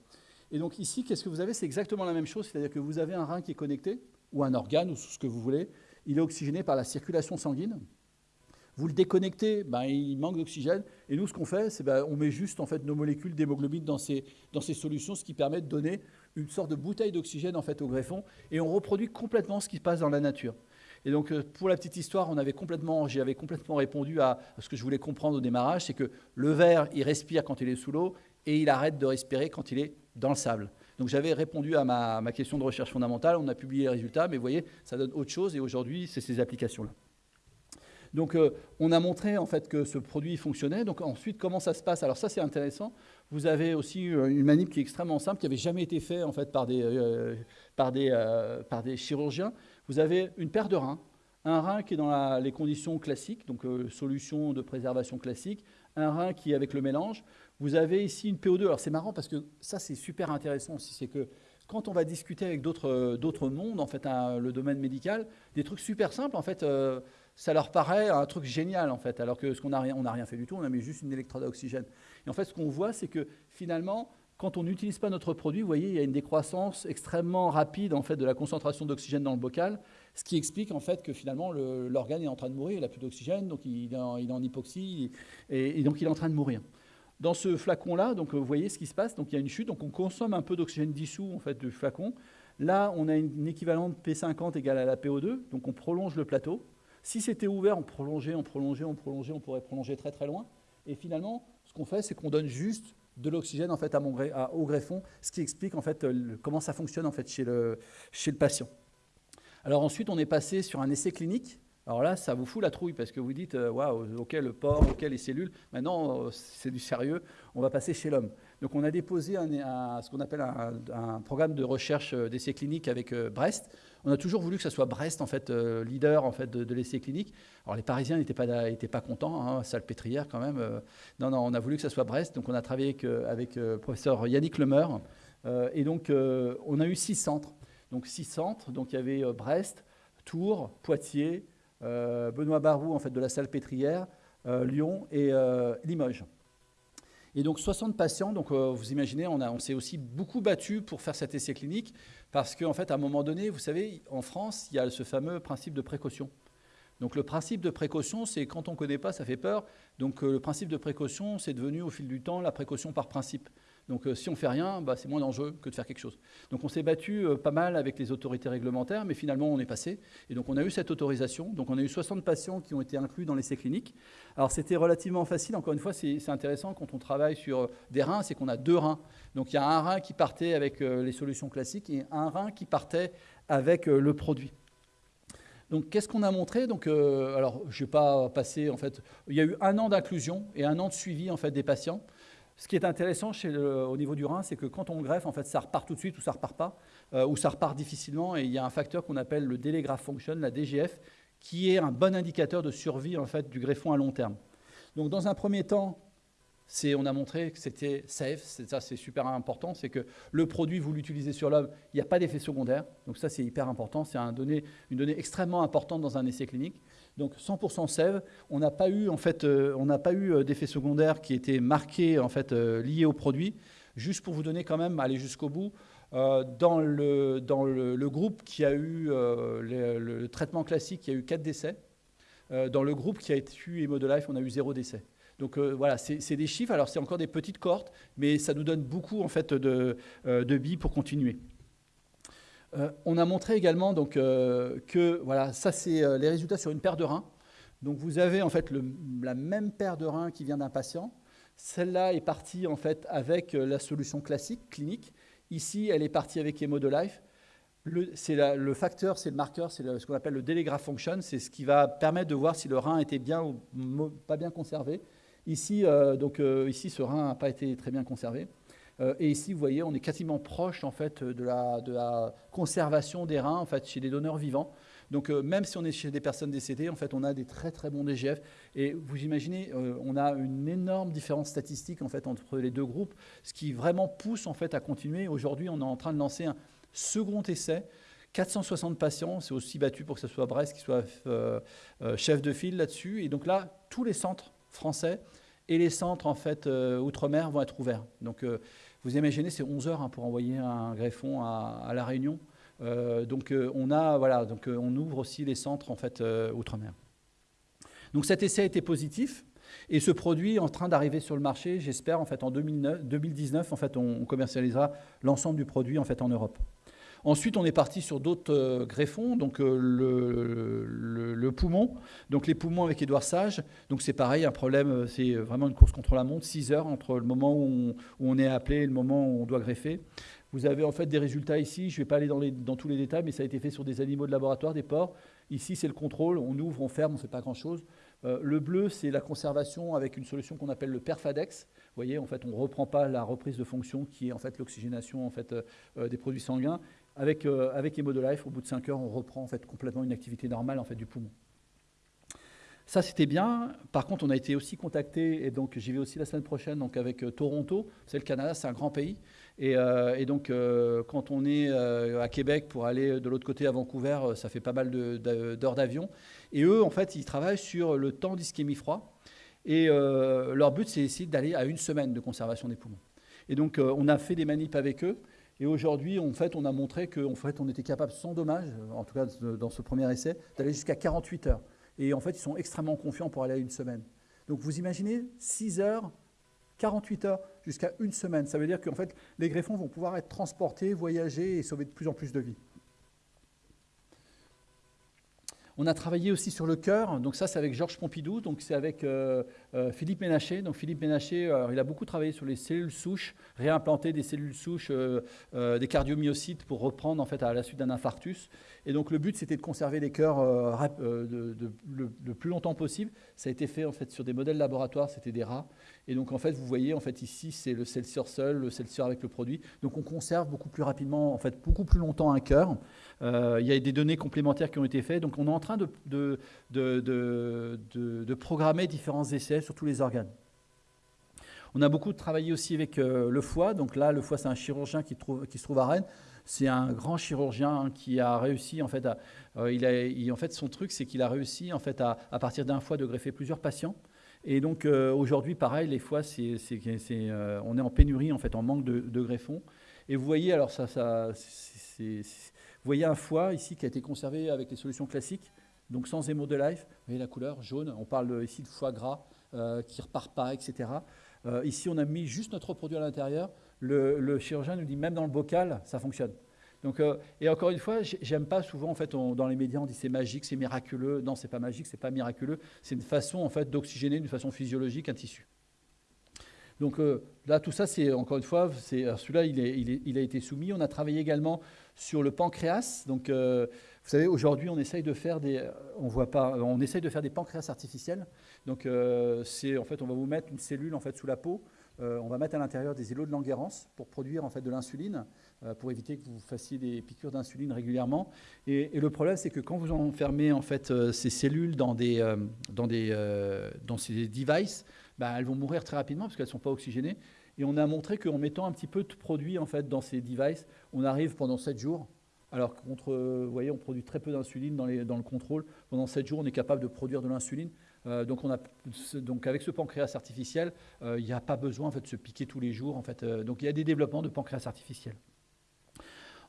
Et donc ici, qu'est-ce que vous avez? C'est exactement la même chose, c'est-à-dire que vous avez un rein qui est connecté ou un organe, ou ce que vous voulez, il est oxygéné par la circulation sanguine. Vous le déconnectez, ben, il manque d'oxygène. Et nous, ce qu'on fait, c'est ben, on met juste en fait, nos molécules d'hémoglobine dans ces, dans ces solutions, ce qui permet de donner une sorte de bouteille d'oxygène en fait, au greffon. Et on reproduit complètement ce qui se passe dans la nature. Et donc, euh, pour la petite histoire, on avait complètement, j'avais complètement répondu à ce que je voulais comprendre au démarrage, c'est que le verre, il respire quand il est sous l'eau et il arrête de respirer quand il est dans le sable. Donc j'avais répondu à ma, question de recherche fondamentale, on a publié les résultats, mais vous voyez, ça donne autre chose et aujourd'hui, c'est ces applications-là. Donc euh, on a montré en fait que ce produit fonctionnait. Donc ensuite, comment ça se passe? Alors ça, c'est intéressant. Vous avez aussi euh, une manip qui est extrêmement simple, qui n'avait jamais été faite en fait par des, par des, chirurgiens vous avez une paire de reins, un rein qui est dans les conditions classiques, donc euh, solution de préservation classique, un rein qui est avec le mélange. Vous avez ici une PO2. Alors c'est marrant parce que ça c'est super intéressant aussi, c'est que quand on va discuter avec d'autres euh, mondes, en fait, le domaine médical, des trucs super simples, en fait, euh, ça leur paraît un truc génial, en fait, alors que ce qu'on n'a rien, rien fait du tout, on a mis juste une électrode à oxygène. Et en fait, ce qu'on voit, c'est que finalement, quand on n'utilise pas notre produit, vous voyez, il y a une décroissance extrêmement rapide en fait, de la concentration d'oxygène dans le bocal, ce qui explique en fait que finalement l'organe est en train de mourir, il n'a plus d'oxygène, donc il est, en, hypoxie, et, donc il est en train de mourir. Dans ce flacon-là, donc vous voyez ce qui se passe, donc il y a une chute, donc on consomme un peu d'oxygène dissous en fait du flacon. Là, on a une, équivalente P50 égale à la PO2, donc on prolonge le plateau. Si c'était ouvert, on prolongeait, on prolongeait, on prolongeait, on pourrait prolonger très très loin. Et finalement, ce qu'on fait, c'est qu'on donne juste de l'oxygène en fait à au greffon, ce qui explique en fait euh, comment ça fonctionne en fait chez le, chez le patient. Alors ensuite, on est passé sur un essai clinique. Alors là, ça vous fout la trouille parce que vous dites, euh, waouh, ok, le porc, ok, les cellules. Maintenant, euh, c'est du sérieux. On va passer chez l'homme. Donc, on a déposé ce qu'on appelle un, programme de recherche d'essai clinique avec Brest. On a toujours voulu que ce soit Brest, en fait, euh, leader en fait, de, l'essai clinique. Alors les Parisiens n'étaient pas, pas contents, hein, salpêtrière quand même. Euh. non, non, on a voulu que ce soit Brest. Donc on a travaillé avec, euh, avec professeur Yannick Lemeur. et donc on a eu six centres. Donc six centres. Donc il y avait Brest, Tours, Poitiers, Benoît Barou en fait, de la salpêtrière, Lyon et Limoges. Et donc 60 patients, donc vous imaginez, on, s'est aussi beaucoup battu pour faire cet essai clinique. Parce qu'en fait, à un moment donné, vous savez, en France, il y a ce fameux principe de précaution. Donc le principe de précaution, c'est quand on ne connaît pas, ça fait peur. Donc euh, le principe de précaution, c'est devenu au fil du temps la précaution par principe. Donc euh, si on fait rien, bah, c'est moins dangereux que de faire quelque chose. Donc on s'est battu euh, pas mal avec les autorités réglementaires, mais finalement on est passé. Et donc on a eu cette autorisation. Donc on a eu 60 patients qui ont été inclus dans l'essai clinique. Alors c'était relativement facile. Encore une fois, c'est intéressant quand on travaille sur des reins, c'est qu'on a deux reins. Donc il y a un rein qui partait avec euh, les solutions classiques et un rein qui partait avec le produit. Donc, qu'est-ce qu'on a montré? Donc, alors, je ne vais pas passer. En fait, il y a eu un an d'inclusion et un an de suivi en fait des patients. Ce qui est intéressant au niveau du rein, c'est que quand on greffe, en fait, ça repart tout de suite ou ça repart pas, euh, ou ça repart difficilement. Et il y a un facteur qu'on appelle le Delegraph Function, la DGF, qui est un bon indicateur de survie en fait, du greffon à long terme. Donc, dans un premier temps, on a montré que c'était safe, ça c'est super important, c'est que le produit, vous l'utilisez sur l'homme, il n'y a pas d'effet secondaire, donc ça c'est hyper important, c'est une donnée extrêmement importante dans un essai clinique. Donc 100% sève, on n'a pas eu en fait, euh, on eu euh, d'effet secondaire qui était marqué en fait euh, lié au produit. Juste pour vous donner quand même, aller jusqu'au bout, dans, le, groupe qui a eu le, traitement classique, il y a eu 4 décès. dans le groupe qui a eu Life, on a eu 0 décès. Donc voilà, c'est des chiffres. Alors c'est encore des petites cohortes, mais ça nous donne beaucoup en fait de, de billes pour continuer. Euh, on a montré également donc, euh, que voilà, ça c'est euh, les résultats sur une paire de reins. Donc vous avez en fait la même paire de reins qui vient d'un patient. Celle-là est partie en fait avec la solution classique clinique. Ici, elle est partie avec Life. Le, le facteur, c'est le marqueur, c'est ce qu'on appelle le Delegraph Function. C'est ce qui va permettre de voir si le rein était bien ou pas bien conservé. Ici, donc, ici ce rein n'a pas été très bien conservé. Euh, et ici, vous voyez, on est quasiment proche en fait, de, la, conservation des reins en fait, chez les donneurs vivants. Donc euh, même si on est chez des personnes décédées, en fait, on a des très très bons DGF. Et vous imaginez, euh, on a une énorme différence statistique en fait, entre les deux groupes, ce qui vraiment pousse en fait, à continuer. Aujourd'hui, on est en train de lancer un second essai 460 patients, c'est aussi battu pour que ce soit Brest qui soit chef de file là-dessus. Et donc là, tous les centres français et les centres en fait outre-mer vont être ouverts. Donc vous imaginez, c'est 11 heures hein, pour envoyer un greffon à, La Réunion. donc on a voilà, donc on ouvre aussi les centres en fait outre-mer. Donc cet essai a été positif. Et ce produit est en train d'arriver sur le marché, j'espère, en fait, en 2019, en fait, on commercialisera l'ensemble du produit en fait, en Europe. Ensuite, on est parti sur d'autres euh, greffons, donc euh, le, poumon, donc les poumons avec Édouard Sage. Donc c'est pareil, un problème, euh, c'est vraiment une course contre la montre, 6 heures entre le moment où on, est appelé et le moment où on doit greffer. Vous avez en fait des résultats ici, je ne vais pas aller dans, tous les détails, mais ça a été fait sur des animaux de laboratoire, des porcs. Ici, c'est le contrôle, on ouvre, on ferme, on ne fait pas grand-chose. Le bleu, c'est la conservation avec une solution qu'on appelle le Perfadex. Vous voyez, en fait, on ne reprend pas la reprise de fonction qui est en fait l'oxygénation des produits sanguins. Avec, avec Life, au bout de 5 heures, on reprend en fait complètement une activité normale en fait, du poumon. Ça, c'était bien. Par contre, on a été aussi contacté, et donc j'y vais aussi la semaine prochaine, donc avec Toronto. C'est le Canada, c'est un grand pays. Et, donc, quand on est à Québec pour aller de l'autre côté à Vancouver, ça fait pas mal d'heures d'avion. Et eux, en fait, ils travaillent sur le temps d'ischémie froid. Et euh, leur but, c'est d'aller à une semaine de conservation des poumons. Et donc, euh, on a fait des manips avec eux. Et aujourd'hui, en fait, on a montré qu'en fait, on était capable, sans dommage, en tout cas dans ce premier essai, d'aller jusqu'à 48 heures. Et en fait, ils sont extrêmement confiants pour aller à une semaine. Donc, vous imaginez 6 heures, 48 heures, jusqu'à une semaine. Ça veut dire qu'en fait, les greffons vont pouvoir être transportés, voyager et sauver de plus en plus de vies. On a travaillé aussi sur le cœur, donc ça c'est avec Georges Pompidou, donc c'est avec euh, euh, Philippe Ménaché. Donc Philippe Ménaché, il a beaucoup travaillé sur les cellules souches, réimplanter des cellules souches, euh, des cardiomyocytes pour reprendre en fait à la suite d'un infarctus. Et donc le but c'était de conserver les cœurs le, plus longtemps possible. Ça a été fait en fait sur des modèles laboratoires, c'était des rats. Et donc en fait vous voyez en fait ici c'est le Celsius seul, le Celsius avec le produit. Donc on conserve beaucoup plus rapidement, en fait beaucoup plus longtemps un cœur. Euh, il y a des données complémentaires qui ont été faites. Donc on est en train de, de, de, de programmer différents essais sur tous les organes. On a beaucoup travaillé aussi avec euh, le foie. Donc là, le foie, c'est un chirurgien qui, se trouve à Rennes. C'est un grand chirurgien qui a réussi, en fait, à, euh, il a, en fait son truc, c'est qu'il a réussi, en fait, à, à partir d'un foie, de greffer plusieurs patients. Et donc aujourd'hui, pareil, les foies, c'est, on est en pénurie, en fait, en manque de, greffons. Et vous voyez, alors ça, ça vous voyez un foie ici qui a été conservé avec les solutions classiques, donc sans émo de life. Vous voyez la couleur jaune. On parle ici de foie gras euh, qui ne repart pas, etc. Euh, ici, on a mis juste notre produit à l'intérieur. Le, chirurgien nous dit même dans le bocal, ça fonctionne. Donc, euh, et encore une fois, j'aime pas souvent en fait dans les médias on dit c'est magique, c'est miraculeux. Non, c'est pas magique, c'est pas miraculeux. C'est une façon en fait d'oxygéner d'une façon physiologique un tissu. Donc là, tout ça, c'est encore une fois, celui-là, il, a été soumis. On a travaillé également sur le pancréas. Donc, euh, vous savez, aujourd'hui, on essaye de faire des, on voit pas, on essaye de faire des pancréas artificiels. Donc, euh, c'est en fait, on va vous mettre une cellule en fait sous la peau. Euh, on va mettre à l'intérieur des îlots de Langerhans pour produire en fait de l'insuline, pour éviter que vous fassiez des piqûres d'insuline régulièrement. Et, le problème, c'est que quand vous enfermez en fait ces cellules dans des, dans des, dans ces devices, bah, elles vont mourir très rapidement parce qu'elles ne sont pas oxygénées. Et on a montré qu'en mettant un petit peu de produit en fait, dans ces devices, on arrive pendant 7 jours, alors contre, vous voyez, on produit très peu d'insuline dans, le contrôle. Pendant 7 jours, on est capable de produire de l'insuline. Euh, donc, donc, avec ce pancréas artificiel, euh, il n'y a pas besoin en fait, de se piquer tous les jours. En fait, euh, donc, il y a des développements de pancréas artificiel.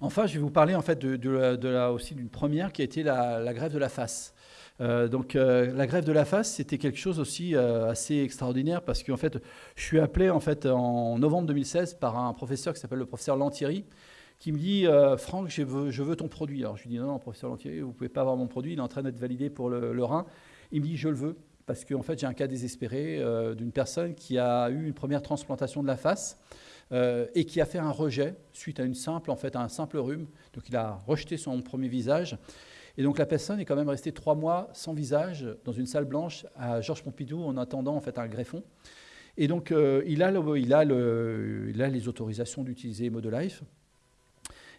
Enfin, je vais vous parler en fait, de, la, aussi d'une première qui a été la, grève de la face. Euh, donc euh, la grève de la face, c'était quelque chose aussi euh, assez extraordinaire parce qu'en fait, je suis appelé en fait en novembre 2016 par un professeur qui s'appelle le professeur Lantieri qui me dit Franck, je veux, ton produit. Alors je lui dis non, non, professeur Lantieri, vous pouvez pas avoir mon produit, il est en train d'être validé pour le, rein. Il me dit je le veux parce qu'en fait j'ai un cas désespéré d'une personne qui a eu une première transplantation de la face. et qui a fait un rejet suite à une simple, en fait, un simple rhume. Donc il a rejeté son premier visage. Et donc la personne est quand même restée trois mois sans visage dans une salle blanche à Georges Pompidou en attendant en fait un greffon. Et donc euh, il, a le, il, a les autorisations d'utiliser Modelife.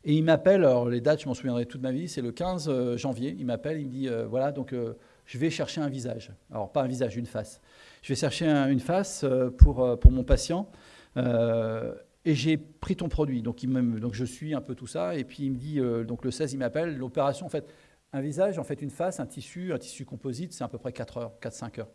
Et il m'appelle, alors les dates, je m'en souviendrai toute ma vie, c'est le 15 euh, janvier. Il m'appelle, il me dit euh, voilà, donc je vais chercher un visage. Alors pas un visage, une face. Je vais chercher une face pour, pour mon patient. et j'ai pris ton produit. Donc, donc je suis un peu tout ça. Et puis il me dit, donc le 16, il m'appelle. L'opération, en fait, un visage, en fait, une face, un tissu, un tissu composite, c'est à peu près 4 heures, 4-5 heures.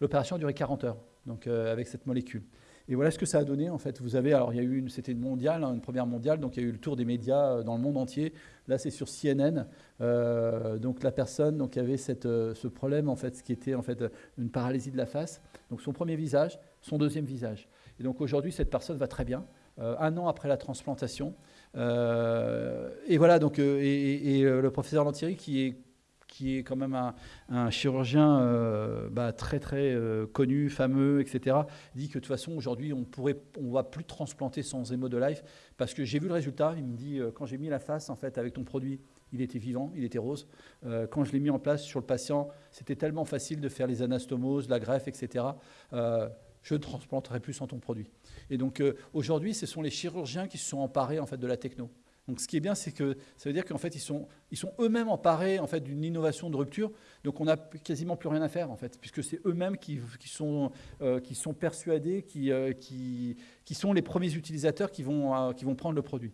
L'opération a duré 40 heures, donc euh, avec cette molécule. Et voilà ce que ça a donné en fait. Vous avez, alors il y a eu, c'était une mondiale, hein, une première mondiale, donc il y a eu le tour des médias euh, dans le monde entier. Là, c'est sur CNN. Euh, donc la personne donc avait cette, euh, ce problème en fait, ce qui était en fait une paralysie de la face. Donc son premier visage, son deuxième visage. Et donc aujourd'hui, cette personne va très bien. un an après la transplantation. et voilà, donc, et, le professeur Lantieri, qui est qui est quand même un, chirurgien euh, bah, très très euh, connu, fameux, etc., dit que de toute façon aujourd'hui on pourrait, on va plus transplanter sans hémo de life parce que j'ai vu le résultat. Il me dit euh, quand j'ai mis la face en fait avec ton produit, il était vivant, il était rose. quand je l'ai mis en place sur le patient, c'était tellement facile de faire les anastomoses, la greffe, etc. je ne transplanterai plus sans ton produit. Et donc aujourd'hui, ce sont les chirurgiens qui se sont emparés en fait de la techno. Ce qui est bien, c'est que ça veut dire qu'en fait, ils sont, eux-mêmes emparés d'une innovation de rupture. Donc on n'a quasiment plus rien à faire, en fait, puisque c'est eux-mêmes qui, euh, sont persuadés, qui, euh, qui, sont les premiers utilisateurs qui vont, euh, qui vont prendre le produit.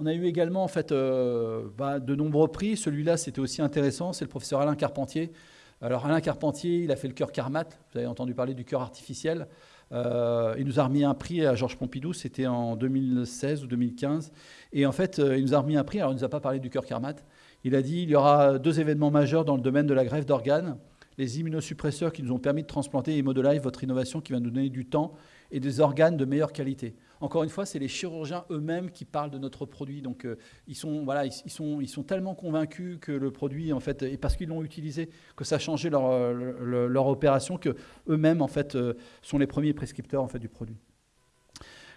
On a eu également bah, de nombreux prix. Celui-là, c'était aussi intéressant. C'est le professeur Alain Carpentier. Alors Alain Carpentier, il a fait le cœur Carmat. Vous avez entendu parler du cœur artificiel. Euh, il nous a remis un prix à Georges Pompidou, c'était en 2016 ou 2015. Et en fait, euh, il nous a remis un prix, alors il ne nous a pas parlé du cœur Carmat. Il a dit il y aura deux événements majeurs dans le domaine de la greffe d'organes. Les immunosuppresseurs qui nous ont permis de transplanter Live, votre innovation qui va nous donner du temps et des organes de meilleure qualité. Encore une fois, c'est les chirurgiens eux-mêmes qui parlent de notre produit. Donc, euh, ils, sont, voilà, ils, sont, ils sont tellement convaincus que le produit, en fait, et parce qu'ils l'ont utilisé, que ça a changé leur, euh, leur, opération, que eux-mêmes, en fait, euh, sont les premiers prescripteurs en fait, du produit.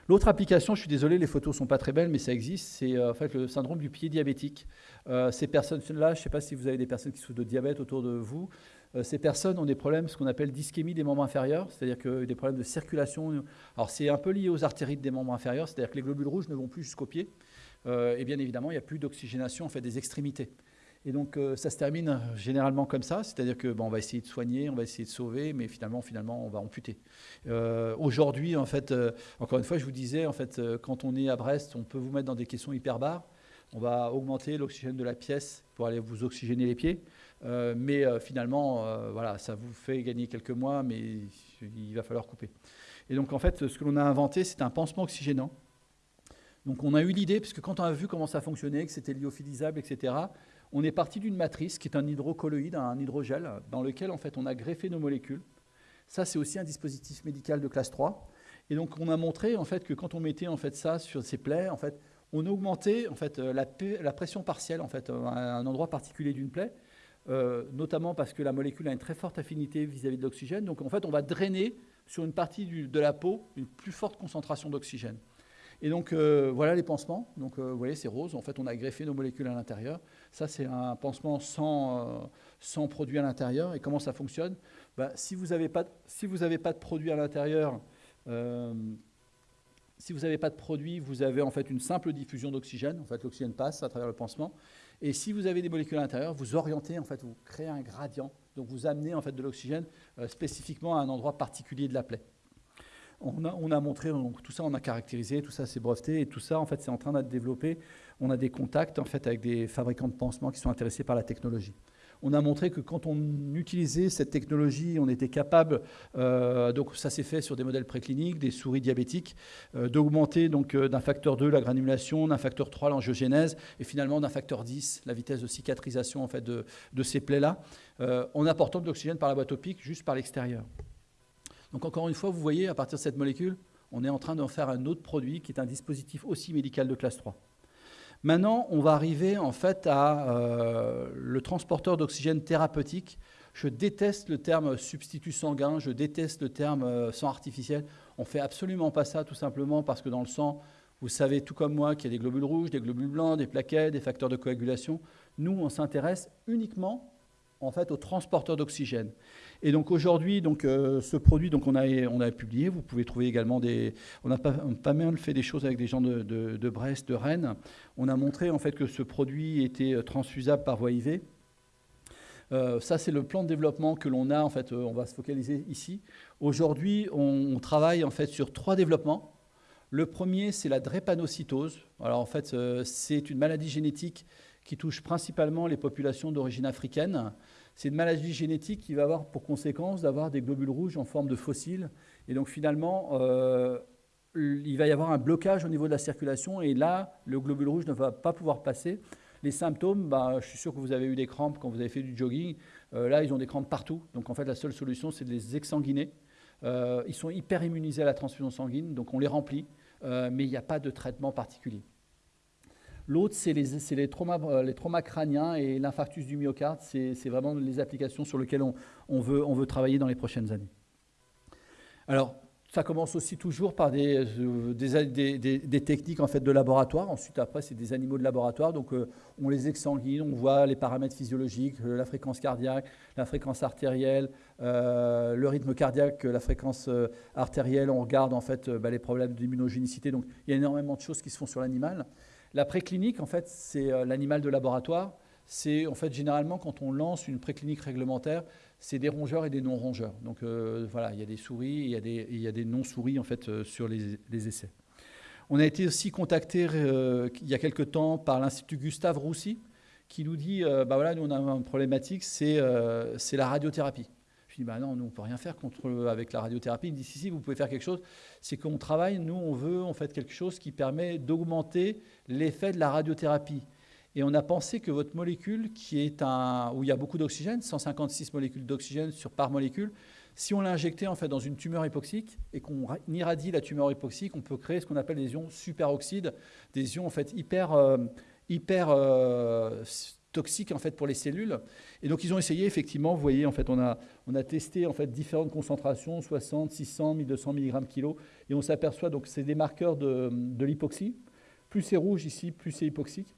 L'autre application, je suis désolé, les photos sont pas très belles, mais ça existe, c'est en fait le syndrome du pied diabétique. ces personnes-là, je ne sais pas si vous avez des personnes qui souffrent de diabète autour de vous, euh, ces personnes ont des problèmes, ce qu'on appelle d'ischémie des membres inférieurs, c'est-à-dire que des problèmes de circulation. Alors c'est un peu lié aux artérites des membres inférieurs, c'est-à-dire que les globules rouges ne vont plus jusqu'au pied. Euh, et bien évidemment, il n'y a plus d'oxygénation en fait, des extrémités. Et donc euh, ça se termine généralement comme ça, c'est-à-dire que bon, on va essayer de soigner, on va essayer de sauver, mais finalement, finalement, on va amputer. Aujourd'hui, en fait, encore une fois, je vous disais, en fait, quand on est à Brest, on peut vous mettre dans des caissons hyperbares. On va augmenter l'oxygène de la pièce pour aller vous oxygéner les pieds. Euh, mais euh, finalement, euh, voilà, ça vous fait gagner quelques mois, mais il va falloir couper. Et donc, en fait, ce que l'on a inventé, c'est un pansement oxygénant. Donc, on a eu l'idée, puisque quand on a vu comment ça fonctionnait, que c'était lyophilisable, etc., on est parti d'une matrice qui est un hydrocolloïde, un hydrogel, dans lequel, en fait, on a greffé nos molécules. Ça, c'est aussi un dispositif médical de classe 3. Et donc, on a montré, en fait, que quand on mettait, en fait, ça sur ces plaies, en fait, on augmentait, en fait, la, la pression partielle, en fait, à un endroit particulier d'une plaie, euh, notamment parce que la molécule a une très forte affinité vis-à-vis de l'oxygène. Donc en fait, on va drainer sur une partie de la peau une plus forte concentration d'oxygène. Et donc euh, voilà les pansements. Donc euh, vous voyez, c'est rose. En fait, on a greffé nos molécules à l'intérieur. Ça, c'est un pansement sans, produit à l'intérieur. Et comment ça fonctionne? Bah, Si vous n'avez pas, pas de produit à l'intérieur, si vous n'avez pas de produit, vous avez en fait une simple diffusion d'oxygène. En fait, l'oxygène passe à travers le pansement. Et si vous avez des molécules à l'intérieur, vous orientez, en fait, vous créez un gradient. Donc vous amenez en fait de l'oxygène euh, spécifiquement à un endroit particulier de la plaie. On a, on a, montré, donc tout ça on a caractérisé, tout ça c'est breveté, et tout ça en fait c'est en train d'être développé. On a des contacts en fait avec des fabricants de pansements qui sont intéressés par la technologie on a montré que quand on utilisait cette technologie, on était capable, euh, donc ça s'est fait sur des modèles précliniques, des souris diabétiques, euh, d'augmenter donc euh, d'un facteur 2 la granulation, d'un facteur 3 l'angiogénèse, et finalement d'un facteur 10 la vitesse de cicatrisation en fait, de, ces plaies-là, en apportant de l'oxygène par la boîte opique juste par l'extérieur. Donc encore une fois, vous voyez, à partir de cette molécule, on est en train d'en faire un autre produit qui est un dispositif aussi médical de classe 3. Maintenant, on va arriver en fait à euh, le transporteur d'oxygène thérapeutique. Je déteste le terme substitut sanguin, je déteste le terme euh, sang artificiel. On ne fait absolument pas ça tout simplement parce que dans le sang, vous savez tout comme moi qu'il y a des globules rouges, des globules blancs, des plaquettes, des facteurs de coagulation. Nous, on s'intéresse uniquement en fait au transporteur d'oxygène. Et donc aujourd'hui, donc euh, ce produit, donc on a on publié. Vous pouvez trouver également des. On a pas, mal fait des choses avec des gens de, Brest, de Rennes. On a montré en fait que ce produit était transfusable par voie IV. Euh, ça, c'est le plan de développement que l'on a. En fait, euh, on va se focaliser ici. Aujourd'hui, on, travaille en fait sur trois développements. Le premier, c'est la drépanocytose. Alors en fait, c'est une maladie génétique qui touche principalement les populations d'origine africaine. C'est une maladie génétique qui va avoir pour conséquence d'avoir des globules rouges en forme de fossiles. Et donc finalement, euh, il va y avoir un blocage au niveau de la circulation et là, le globule rouge ne va pas pouvoir passer. Les symptômes, bah, je suis sûr que vous avez eu des crampes quand vous avez fait du jogging. Euh, là, ils ont des crampes partout. Donc en fait, la seule solution, c'est de les exsanguiner. Euh, ils sont hyper immunisés à la transfusion sanguine, donc on les remplit, mais il n'y a pas de traitement particulier. L'autre, c'est les, les, traumas, euh, les, traumas, crâniens et l'infarctus du myocarde. C'est vraiment les applications sur lesquelles on, veut, travailler dans les prochaines années. Alors, ça commence aussi toujours par des, euh, techniques en fait, de laboratoire. Ensuite, après, c'est des animaux de laboratoire. Donc, euh, on les exsanguine, on voit les paramètres physiologiques, la fréquence cardiaque, la fréquence artérielle, le rythme cardiaque, la fréquence artérielle. On regarde en fait bah, les problèmes d'immunogénicité. Donc, il y a énormément de choses qui se font sur l'animal. La préclinique, en fait, c'est euh, l'animal de laboratoire. C'est en fait généralement quand on lance une préclinique réglementaire, c'est des rongeurs et des non-rongeurs. Donc euh, voilà, il y a des souris il y a des, il y a des non-souris en fait euh, sur les, essais. On a été aussi contacté il y a quelque temps par l'Institut Gustave Roussy qui nous dit, bah voilà, nous on a une problématique, c'est la radiothérapie. Dis, bah non, nous, on ne peut rien faire contre, avec la radiothérapie. Il me dit, si, si, vous pouvez faire quelque chose. C'est qu'on travaille, nous, on veut en fait quelque chose qui permet d'augmenter l'effet de la radiothérapie. Et on a pensé que votre molécule, qui est un, où il y a beaucoup d'oxygène, 156 molécules d'oxygène par molécule, si on l'injectait en fait dans une tumeur hypoxique et qu'on irradie la tumeur hypoxique, on peut créer ce qu'on appelle des ions superoxydes, des ions en fait hyper, euh, hyper euh, toxiques en fait pour les cellules. Et donc ils ont essayé effectivement, vous voyez en fait on a, on a testé en fait différentes concentrations, 60, 600, 1200 mg kg, et on s'aperçoit donc c'est des marqueurs de, l'hypoxie. Plus c'est rouge ici, plus c'est hypoxique.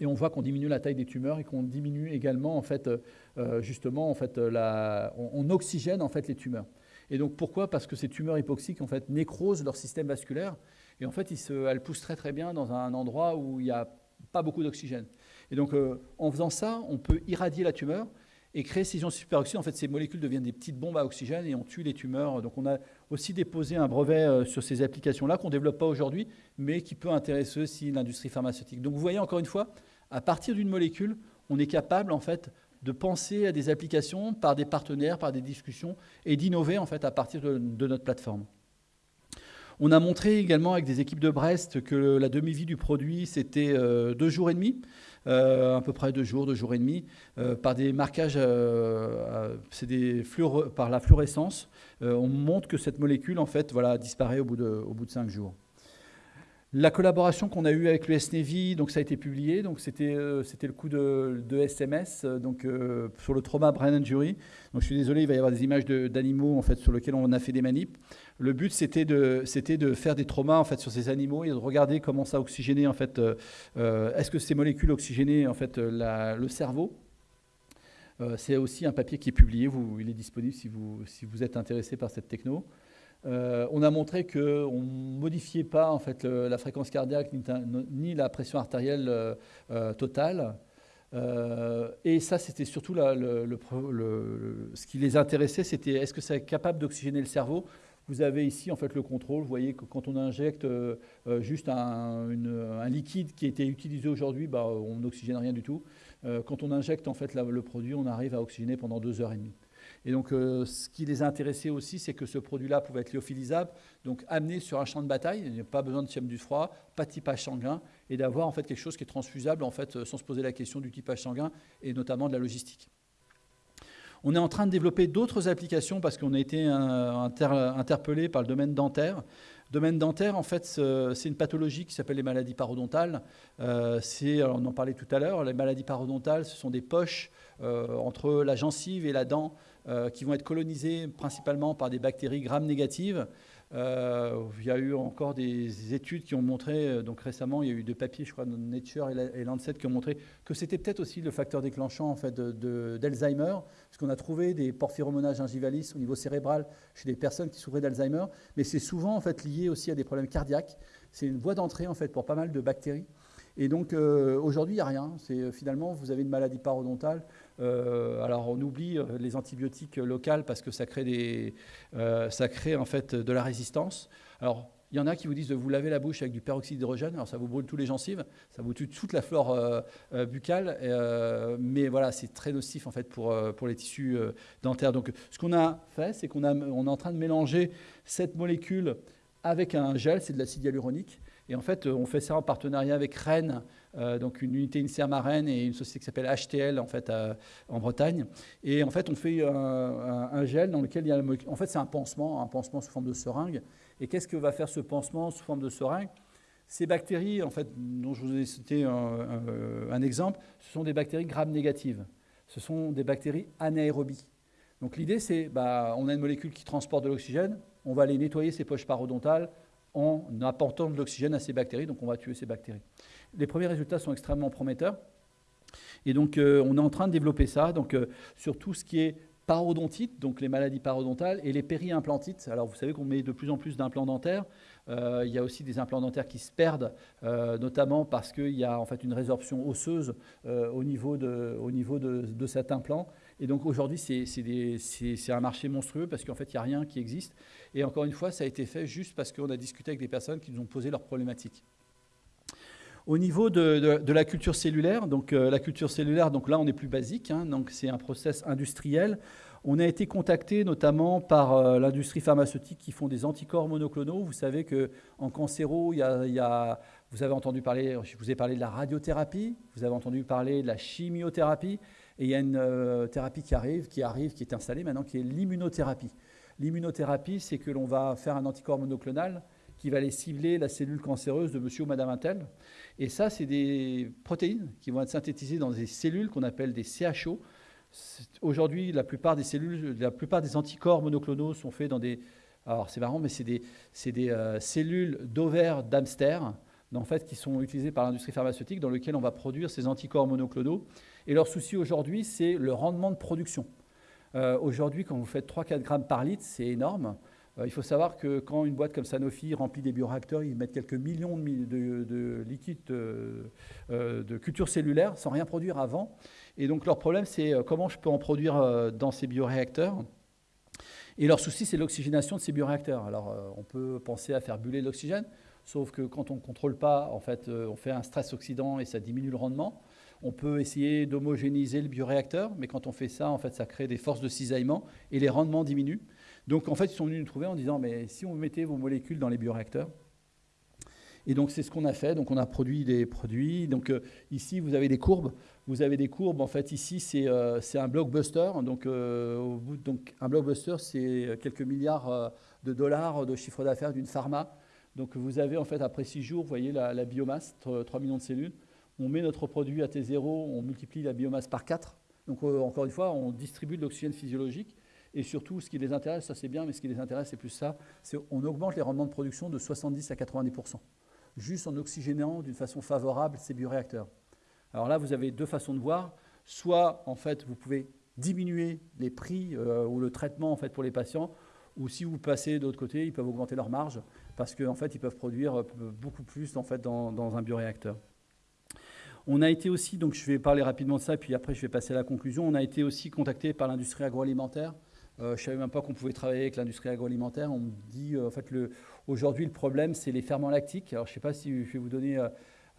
Et on voit qu'on diminue la taille des tumeurs et qu'on diminue également en fait euh, justement en fait la, on, oxygène en fait les tumeurs. Et donc pourquoi? Parce que ces tumeurs hypoxiques en fait nécrosent leur système vasculaire et en fait elles poussent très très bien dans un endroit où il n'y a pas beaucoup d'oxygène. Et donc, euh, en faisant ça, on peut irradier la tumeur et créer ces ions superoxydes. En fait, ces molécules deviennent des petites bombes à oxygène et on tue les tumeurs. Donc, on a aussi déposé un brevet euh, sur ces applications-là qu'on ne développe pas aujourd'hui, mais qui peut intéresser aussi l'industrie pharmaceutique. Donc, vous voyez encore une fois, à partir d'une molécule, on est capable en fait de penser à des applications par des partenaires, par des discussions et d'innover en fait à partir de, notre plateforme. On a montré également avec des équipes de Brest que la demi-vie du produit, c'était euh, deux jours et demi. Euh, à peu près deux jours, deux jours et demi, euh, par des marquages, par la fluorescence. on montre que cette molécule, en fait, disparaît au bout de cinq jours. La collaboration qu'on a eue avec l'US Navy, donc ça a été publié, donc c'était c'était le coup de, SMS, donc sur le trauma brain injury. Donc je suis désolé, il va y avoir des images d'animaux en fait sur lesquels on a fait des manips. Le but, c'était de, de faire des traumas en fait, sur ces animaux et de regarder comment ça oxygénait. En fait, euh, euh, Est-ce que ces molécules oxygénaient en fait, le cerveau euh, C'est aussi un papier qui est publié. Il est disponible si vous, si vous êtes intéressé par cette techno. On a montré qu'on ne modifiait pas en fait, la fréquence cardiaque ni, la pression artérielle totale. et ça, c'était surtout ce qui les intéressait, c'était est-ce que c'est capable d'oxygéner le cerveau? Vous avez ici en fait le contrôle. Vous voyez que quand on injecte euh, euh, juste un, liquide qui été utilisé aujourd'hui, bah, on n'oxygène rien du tout. Euh, quand on injecte en fait le produit, on arrive à oxygéner pendant deux heures et demie. Et donc, ce qui les a intéressés aussi, c'est que ce produit-là pouvait être lyophilisable, donc amené sur un champ de bataille. Il n'y a pas besoin de tième du froid, pas de typage sanguin, et d'avoir en fait quelque chose qui est transfusable en fait, sans se poser la question du typage sanguin et notamment de la logistique. On est en train de développer d'autres applications parce qu'on a été euh, interpellé par le domaine dentaire. Le domaine dentaire, en fait, c'est une pathologie qui s'appelle les maladies parodontales. Euh, on en parlait tout à l'heure, les maladies parodontales, ce sont des poches euh, entre la gencive et la dent qui vont être colonisées principalement par des bactéries gram négatives euh, il y a eu encore des études qui ont montré, euh, donc récemment, il y a eu deux papiers, je crois, dans Nature et Lancet, qui ont montré que c'était peut-être aussi le facteur déclenchant en fait, d'Alzheimer, de, parce qu'on a trouvé des porphyromonages gingivalis au niveau cérébral chez des personnes qui souffraient d'Alzheimer, mais c'est souvent en fait lié aussi à des problèmes cardiaques. C'est une voie d'entrée en fait pour pas mal de bactéries. Et donc euh, aujourd'hui, il n'y a rien. Finalement, vous avez une maladie parodontale, euh, alors on oublie euh, les antibiotiques locales parce que ça crée, des, euh, ça crée en fait de la résistance. Alors Il y en a qui vous disent de vous laver la bouche avec du peroxyde d'hydrogène. Alors ça vous brûle tous les gencives, ça vous tue toute la flore buccale, mais voilà, c'est très nocif en fait pour, pour les tissus dentaires. Donc ce qu'on a fait, c'est qu'on on est en train de mélanger cette molécule avec un gel, c'est de l'acide hyaluronique. Et en fait, on fait ça en partenariat avec Rennes, donc une unité INSERM et une société qui s'appelle HTL en, fait, en Bretagne. Et en fait, on fait un, un, gel dans lequel il y a... En fait, c'est un pansement, un pansement sous forme de seringue. Et qu'est-ce que va faire ce pansement sous forme de seringue? Ces bactéries, en fait, dont je vous ai cité un, exemple, ce sont des bactéries gram-négatives. Ce sont des bactéries anaérobies. Donc l'idée, c'est, bah, on a une molécule qui transporte de l'oxygène, on va aller nettoyer ces poches parodontales en apportant de l'oxygène à ces bactéries, donc on va tuer ces bactéries. Les premiers résultats sont extrêmement prometteurs. Et donc, euh, on est en train de développer ça donc, euh, sur tout ce qui est parodontites, donc les maladies parodontales, et les périimplantites. Alors vous savez qu'on met de plus en plus d'implants dentaires. Euh, il y a aussi des implants dentaires qui se perdent, notamment parce qu'il y a en fait une résorption osseuse au niveau, de, au niveau de, de, cet implant. Et donc aujourd'hui, c'est un marché monstrueux parce qu'en fait, il n'y a rien qui existe. Et encore une fois, ça a été fait juste parce qu'on a discuté avec des personnes qui nous ont posé leurs problématiques. Au niveau de, la culture cellulaire, donc euh, la culture cellulaire, donc là on est plus basique, hein, donc c'est un process industriel. On a été contacté notamment par euh, l'industrie pharmaceutique qui font des anticorps monoclonaux. Vous savez qu'en cancéro, il y, a, vous avez entendu parler, je vous ai parlé de la radiothérapie, vous avez entendu parler de la chimiothérapie, et il y a une euh, thérapie qui arrive, qui arrive, qui est installée maintenant, qui est l'immunothérapie. L'immunothérapie, c'est que l'on va faire un anticorps monoclonal qui va aller cibler la cellule cancéreuse de monsieur ou madame Intel. Et ça, c'est des protéines qui vont être synthétisées dans des cellules qu'on appelle des CHO. Aujourd'hui, la plupart des cellules, la plupart des anticorps monoclonaux sont faits dans des. Alors c'est marrant, mais c'est des, des euh, cellules d'ovaires d'hamster, en fait, qui sont utilisées par l'industrie pharmaceutique, dans lesquelles on va produire ces anticorps monoclonaux. Et leur souci aujourd'hui, c'est le rendement de production. Euh, aujourd'hui, quand vous faites 3-4 grammes par litre, c'est énorme. Euh, il faut savoir que quand une boîte comme Sanofi remplit des bioréacteurs, ils mettent quelques millions de, de, liquides euh, euh, de culture cellulaire sans rien produire avant. Et donc leur problème, c'est comment je peux en produire dans ces bioréacteurs? Et leur souci, c'est l'oxygénation de ces bioréacteurs. Alors on peut penser à faire buller l'oxygène, sauf que quand on ne contrôle pas, en fait, on fait un stress oxydant et ça diminue le rendement. On peut essayer d'homogénéiser le bioréacteur, mais quand on fait ça, en fait, ça crée des forces de cisaillement et les rendements diminuent. Donc en fait, ils sont venus nous trouver en disant, mais si on mettait vos molécules dans les bioréacteurs, et donc c'est ce qu'on a fait. Donc on a produit des produits. Donc euh, ici vous avez des courbes. Vous avez des courbes. En fait ici c'est euh, un blockbuster. Donc, euh, au bout, un blockbuster c'est quelques milliards de dollars de chiffre d'affaires d'une pharma. Donc vous avez en fait après six jours, vous voyez la, la biomasse, 3 millions de cellules. On met notre produit à T0, on multiplie la biomasse par 4. Donc encore une fois, on distribue de l'oxygène physiologique. Et surtout, ce qui les intéresse, ça c'est bien, mais ce qui les intéresse, c'est plus ça, c'est on augmente les rendements de production de 70 à 90%, juste en oxygénant d'une façon favorable ces bioréacteurs. Alors là, vous avez deux façons de voir. Soit, en fait, vous pouvez diminuer les prix euh, ou le traitement en fait, pour les patients, ou si vous passez de l'autre côté, ils peuvent augmenter leur marge, parce qu'en fait, ils peuvent produire euh, beaucoup plus en fait, dans, dans un bioréacteur. On a été aussi, donc je vais parler rapidement de ça, puis après je vais passer à la conclusion, on a été aussi contacté par l'industrie agroalimentaire euh, je ne savais même pas qu'on pouvait travailler avec l'industrie agroalimentaire. On me dit, euh, en fait, aujourd'hui, le problème, c'est les ferments lactiques. Alors, je ne sais pas si je vais vous donner. Euh,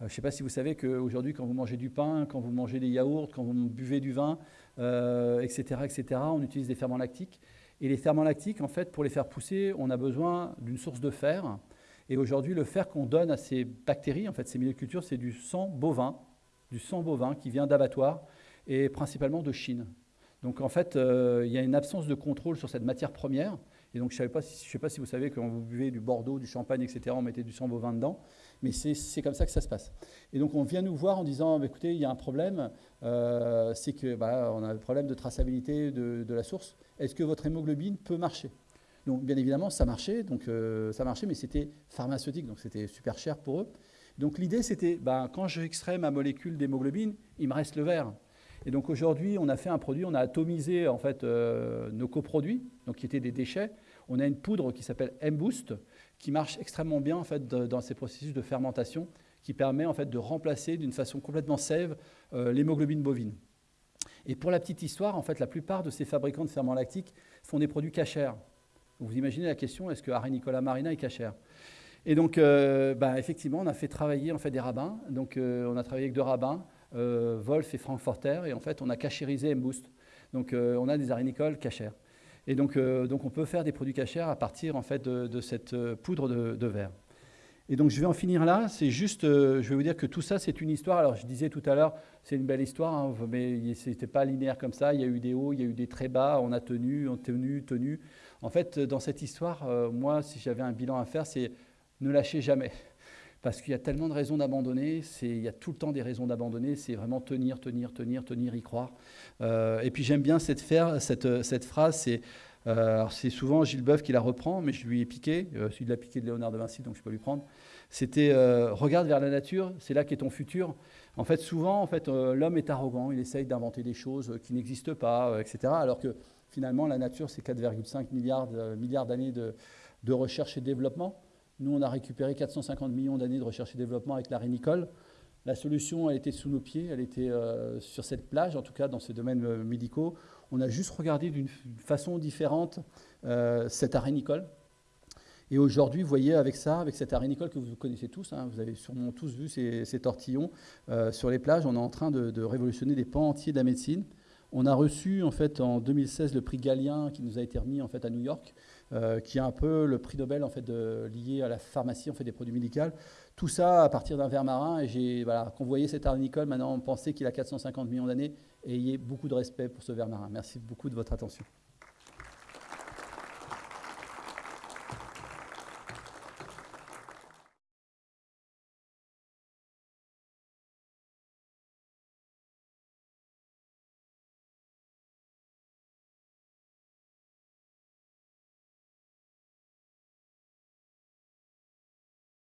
je sais pas si vous savez qu'aujourd'hui, quand vous mangez du pain, quand vous mangez des yaourts, quand vous buvez du vin, etc., etc., on utilise des ferments lactiques. Et les ferments lactiques, en fait, pour les faire pousser, on a besoin d'une source de fer. Et aujourd'hui, le fer qu'on donne à ces bactéries, en fait, ces milieux de culture, c'est du sang bovin, du sang bovin qui vient d'abattoirs et principalement de Chine. Donc en fait, euh, il y a une absence de contrôle sur cette matière première. Et donc je ne sais, sais, pas si vous savez, quand vous buvez du Bordeaux, du champagne, etc., on mettait du sang bovin dedans. Mais c'est comme ça que ça se passe. Et donc on vient nous voir en disant, bah, écoutez, il y a un problème, euh, c'est que bah, a un problème de traçabilité de, la source. Est-ce que votre hémoglobine peut marcher? Donc bien évidemment, ça marchait, donc, euh, ça marchait, mais c'était pharmaceutique, donc c'était super cher pour eux. Donc l'idée, c'était, bah, quand j'extrais ma molécule d'hémoglobine, il me reste le verre. Et donc aujourd'hui, on a fait un produit, on a atomisé en fait euh, nos coproduits, donc qui étaient des déchets. On a une poudre qui s'appelle M-Boost, qui marche extrêmement bien en fait dans ces processus de fermentation, qui permet en fait de remplacer d'une façon complètement safe euh, l'hémoglobine bovine. Et pour la petite histoire, en fait, la plupart de ces fabricants de ferments lactiques font des produits cachers. Vous imaginez la question, est-ce que Harry Nicolas Marina est cachère? Et donc, euh, bah, effectivement, on a fait travailler en fait, des rabbins. Donc, on a travaillé avec deux rabbins, Wolf et Frankfurter, et en fait, on a cachérisé M-Boost. Donc, on a des arénicoles cachères. Et donc, donc, on peut faire des produits cachères à partir en fait, de, cette poudre de, verre. Et donc, je vais en finir là. C'est juste, je vais vous dire que tout ça, c'est une histoire. Alors, je disais tout à l'heure, c'est une belle histoire, hein, mais ce n'était pas linéaire comme ça. Il y a eu des hauts, il y a eu des très bas. On a tenu, on tenu, tenu. En fait, dans cette histoire, moi, si j'avais un bilan à faire, c'est ne lâchez jamais. Parce qu'il y a tellement de raisons d'abandonner, il y a tout le temps des raisons d'abandonner, c'est vraiment tenir, tenir, tenir, tenir, y croire. Euh, et puis j'aime bien cette, cette phrase, c'est euh, c'est souvent Gilles Boeuf qui la reprend, mais je lui ai piqué, euh, celui de la piqué de Léonard de Vinci, donc je peux lui prendre. C'était regarde vers la nature, c'est là qu'est ton futur. En fait, souvent, en fait, l'homme est arrogant, il essaye d'inventer des choses qui n'existent pas, etc. Alors que finalement, la nature, c'est 4,5 milliards, d'années de, recherche et développement. Nous, on a récupéré 450 millions d'années de recherche et développement avec la rénicole. La solution, elle était sous nos pieds, elle était euh, sur cette plage, en tout cas dans ces domaines euh, médicaux. On a juste regardé d'une façon différente euh, cette arénicole. Et aujourd'hui, vous voyez, avec ça, avec cette arénicole que vous connaissez tous, hein, vous avez sûrement tous vu ces, tortillons sur les plages, on est en train de, de, révolutionner des pans entiers de la médecine. On a reçu en fait en 2016 le prix Galien qui nous a été remis en fait à New York. Euh, qui est un peu le prix Nobel en fait, lié à la pharmacie, en fait, des produits médicaux. Tout ça à partir d'un verre marin. Et j'ai, voilà, voyez cet arnicole, maintenant, pensait qu'il a 450 millions d'années et ayez beaucoup de respect pour ce verre marin. Merci beaucoup de votre attention.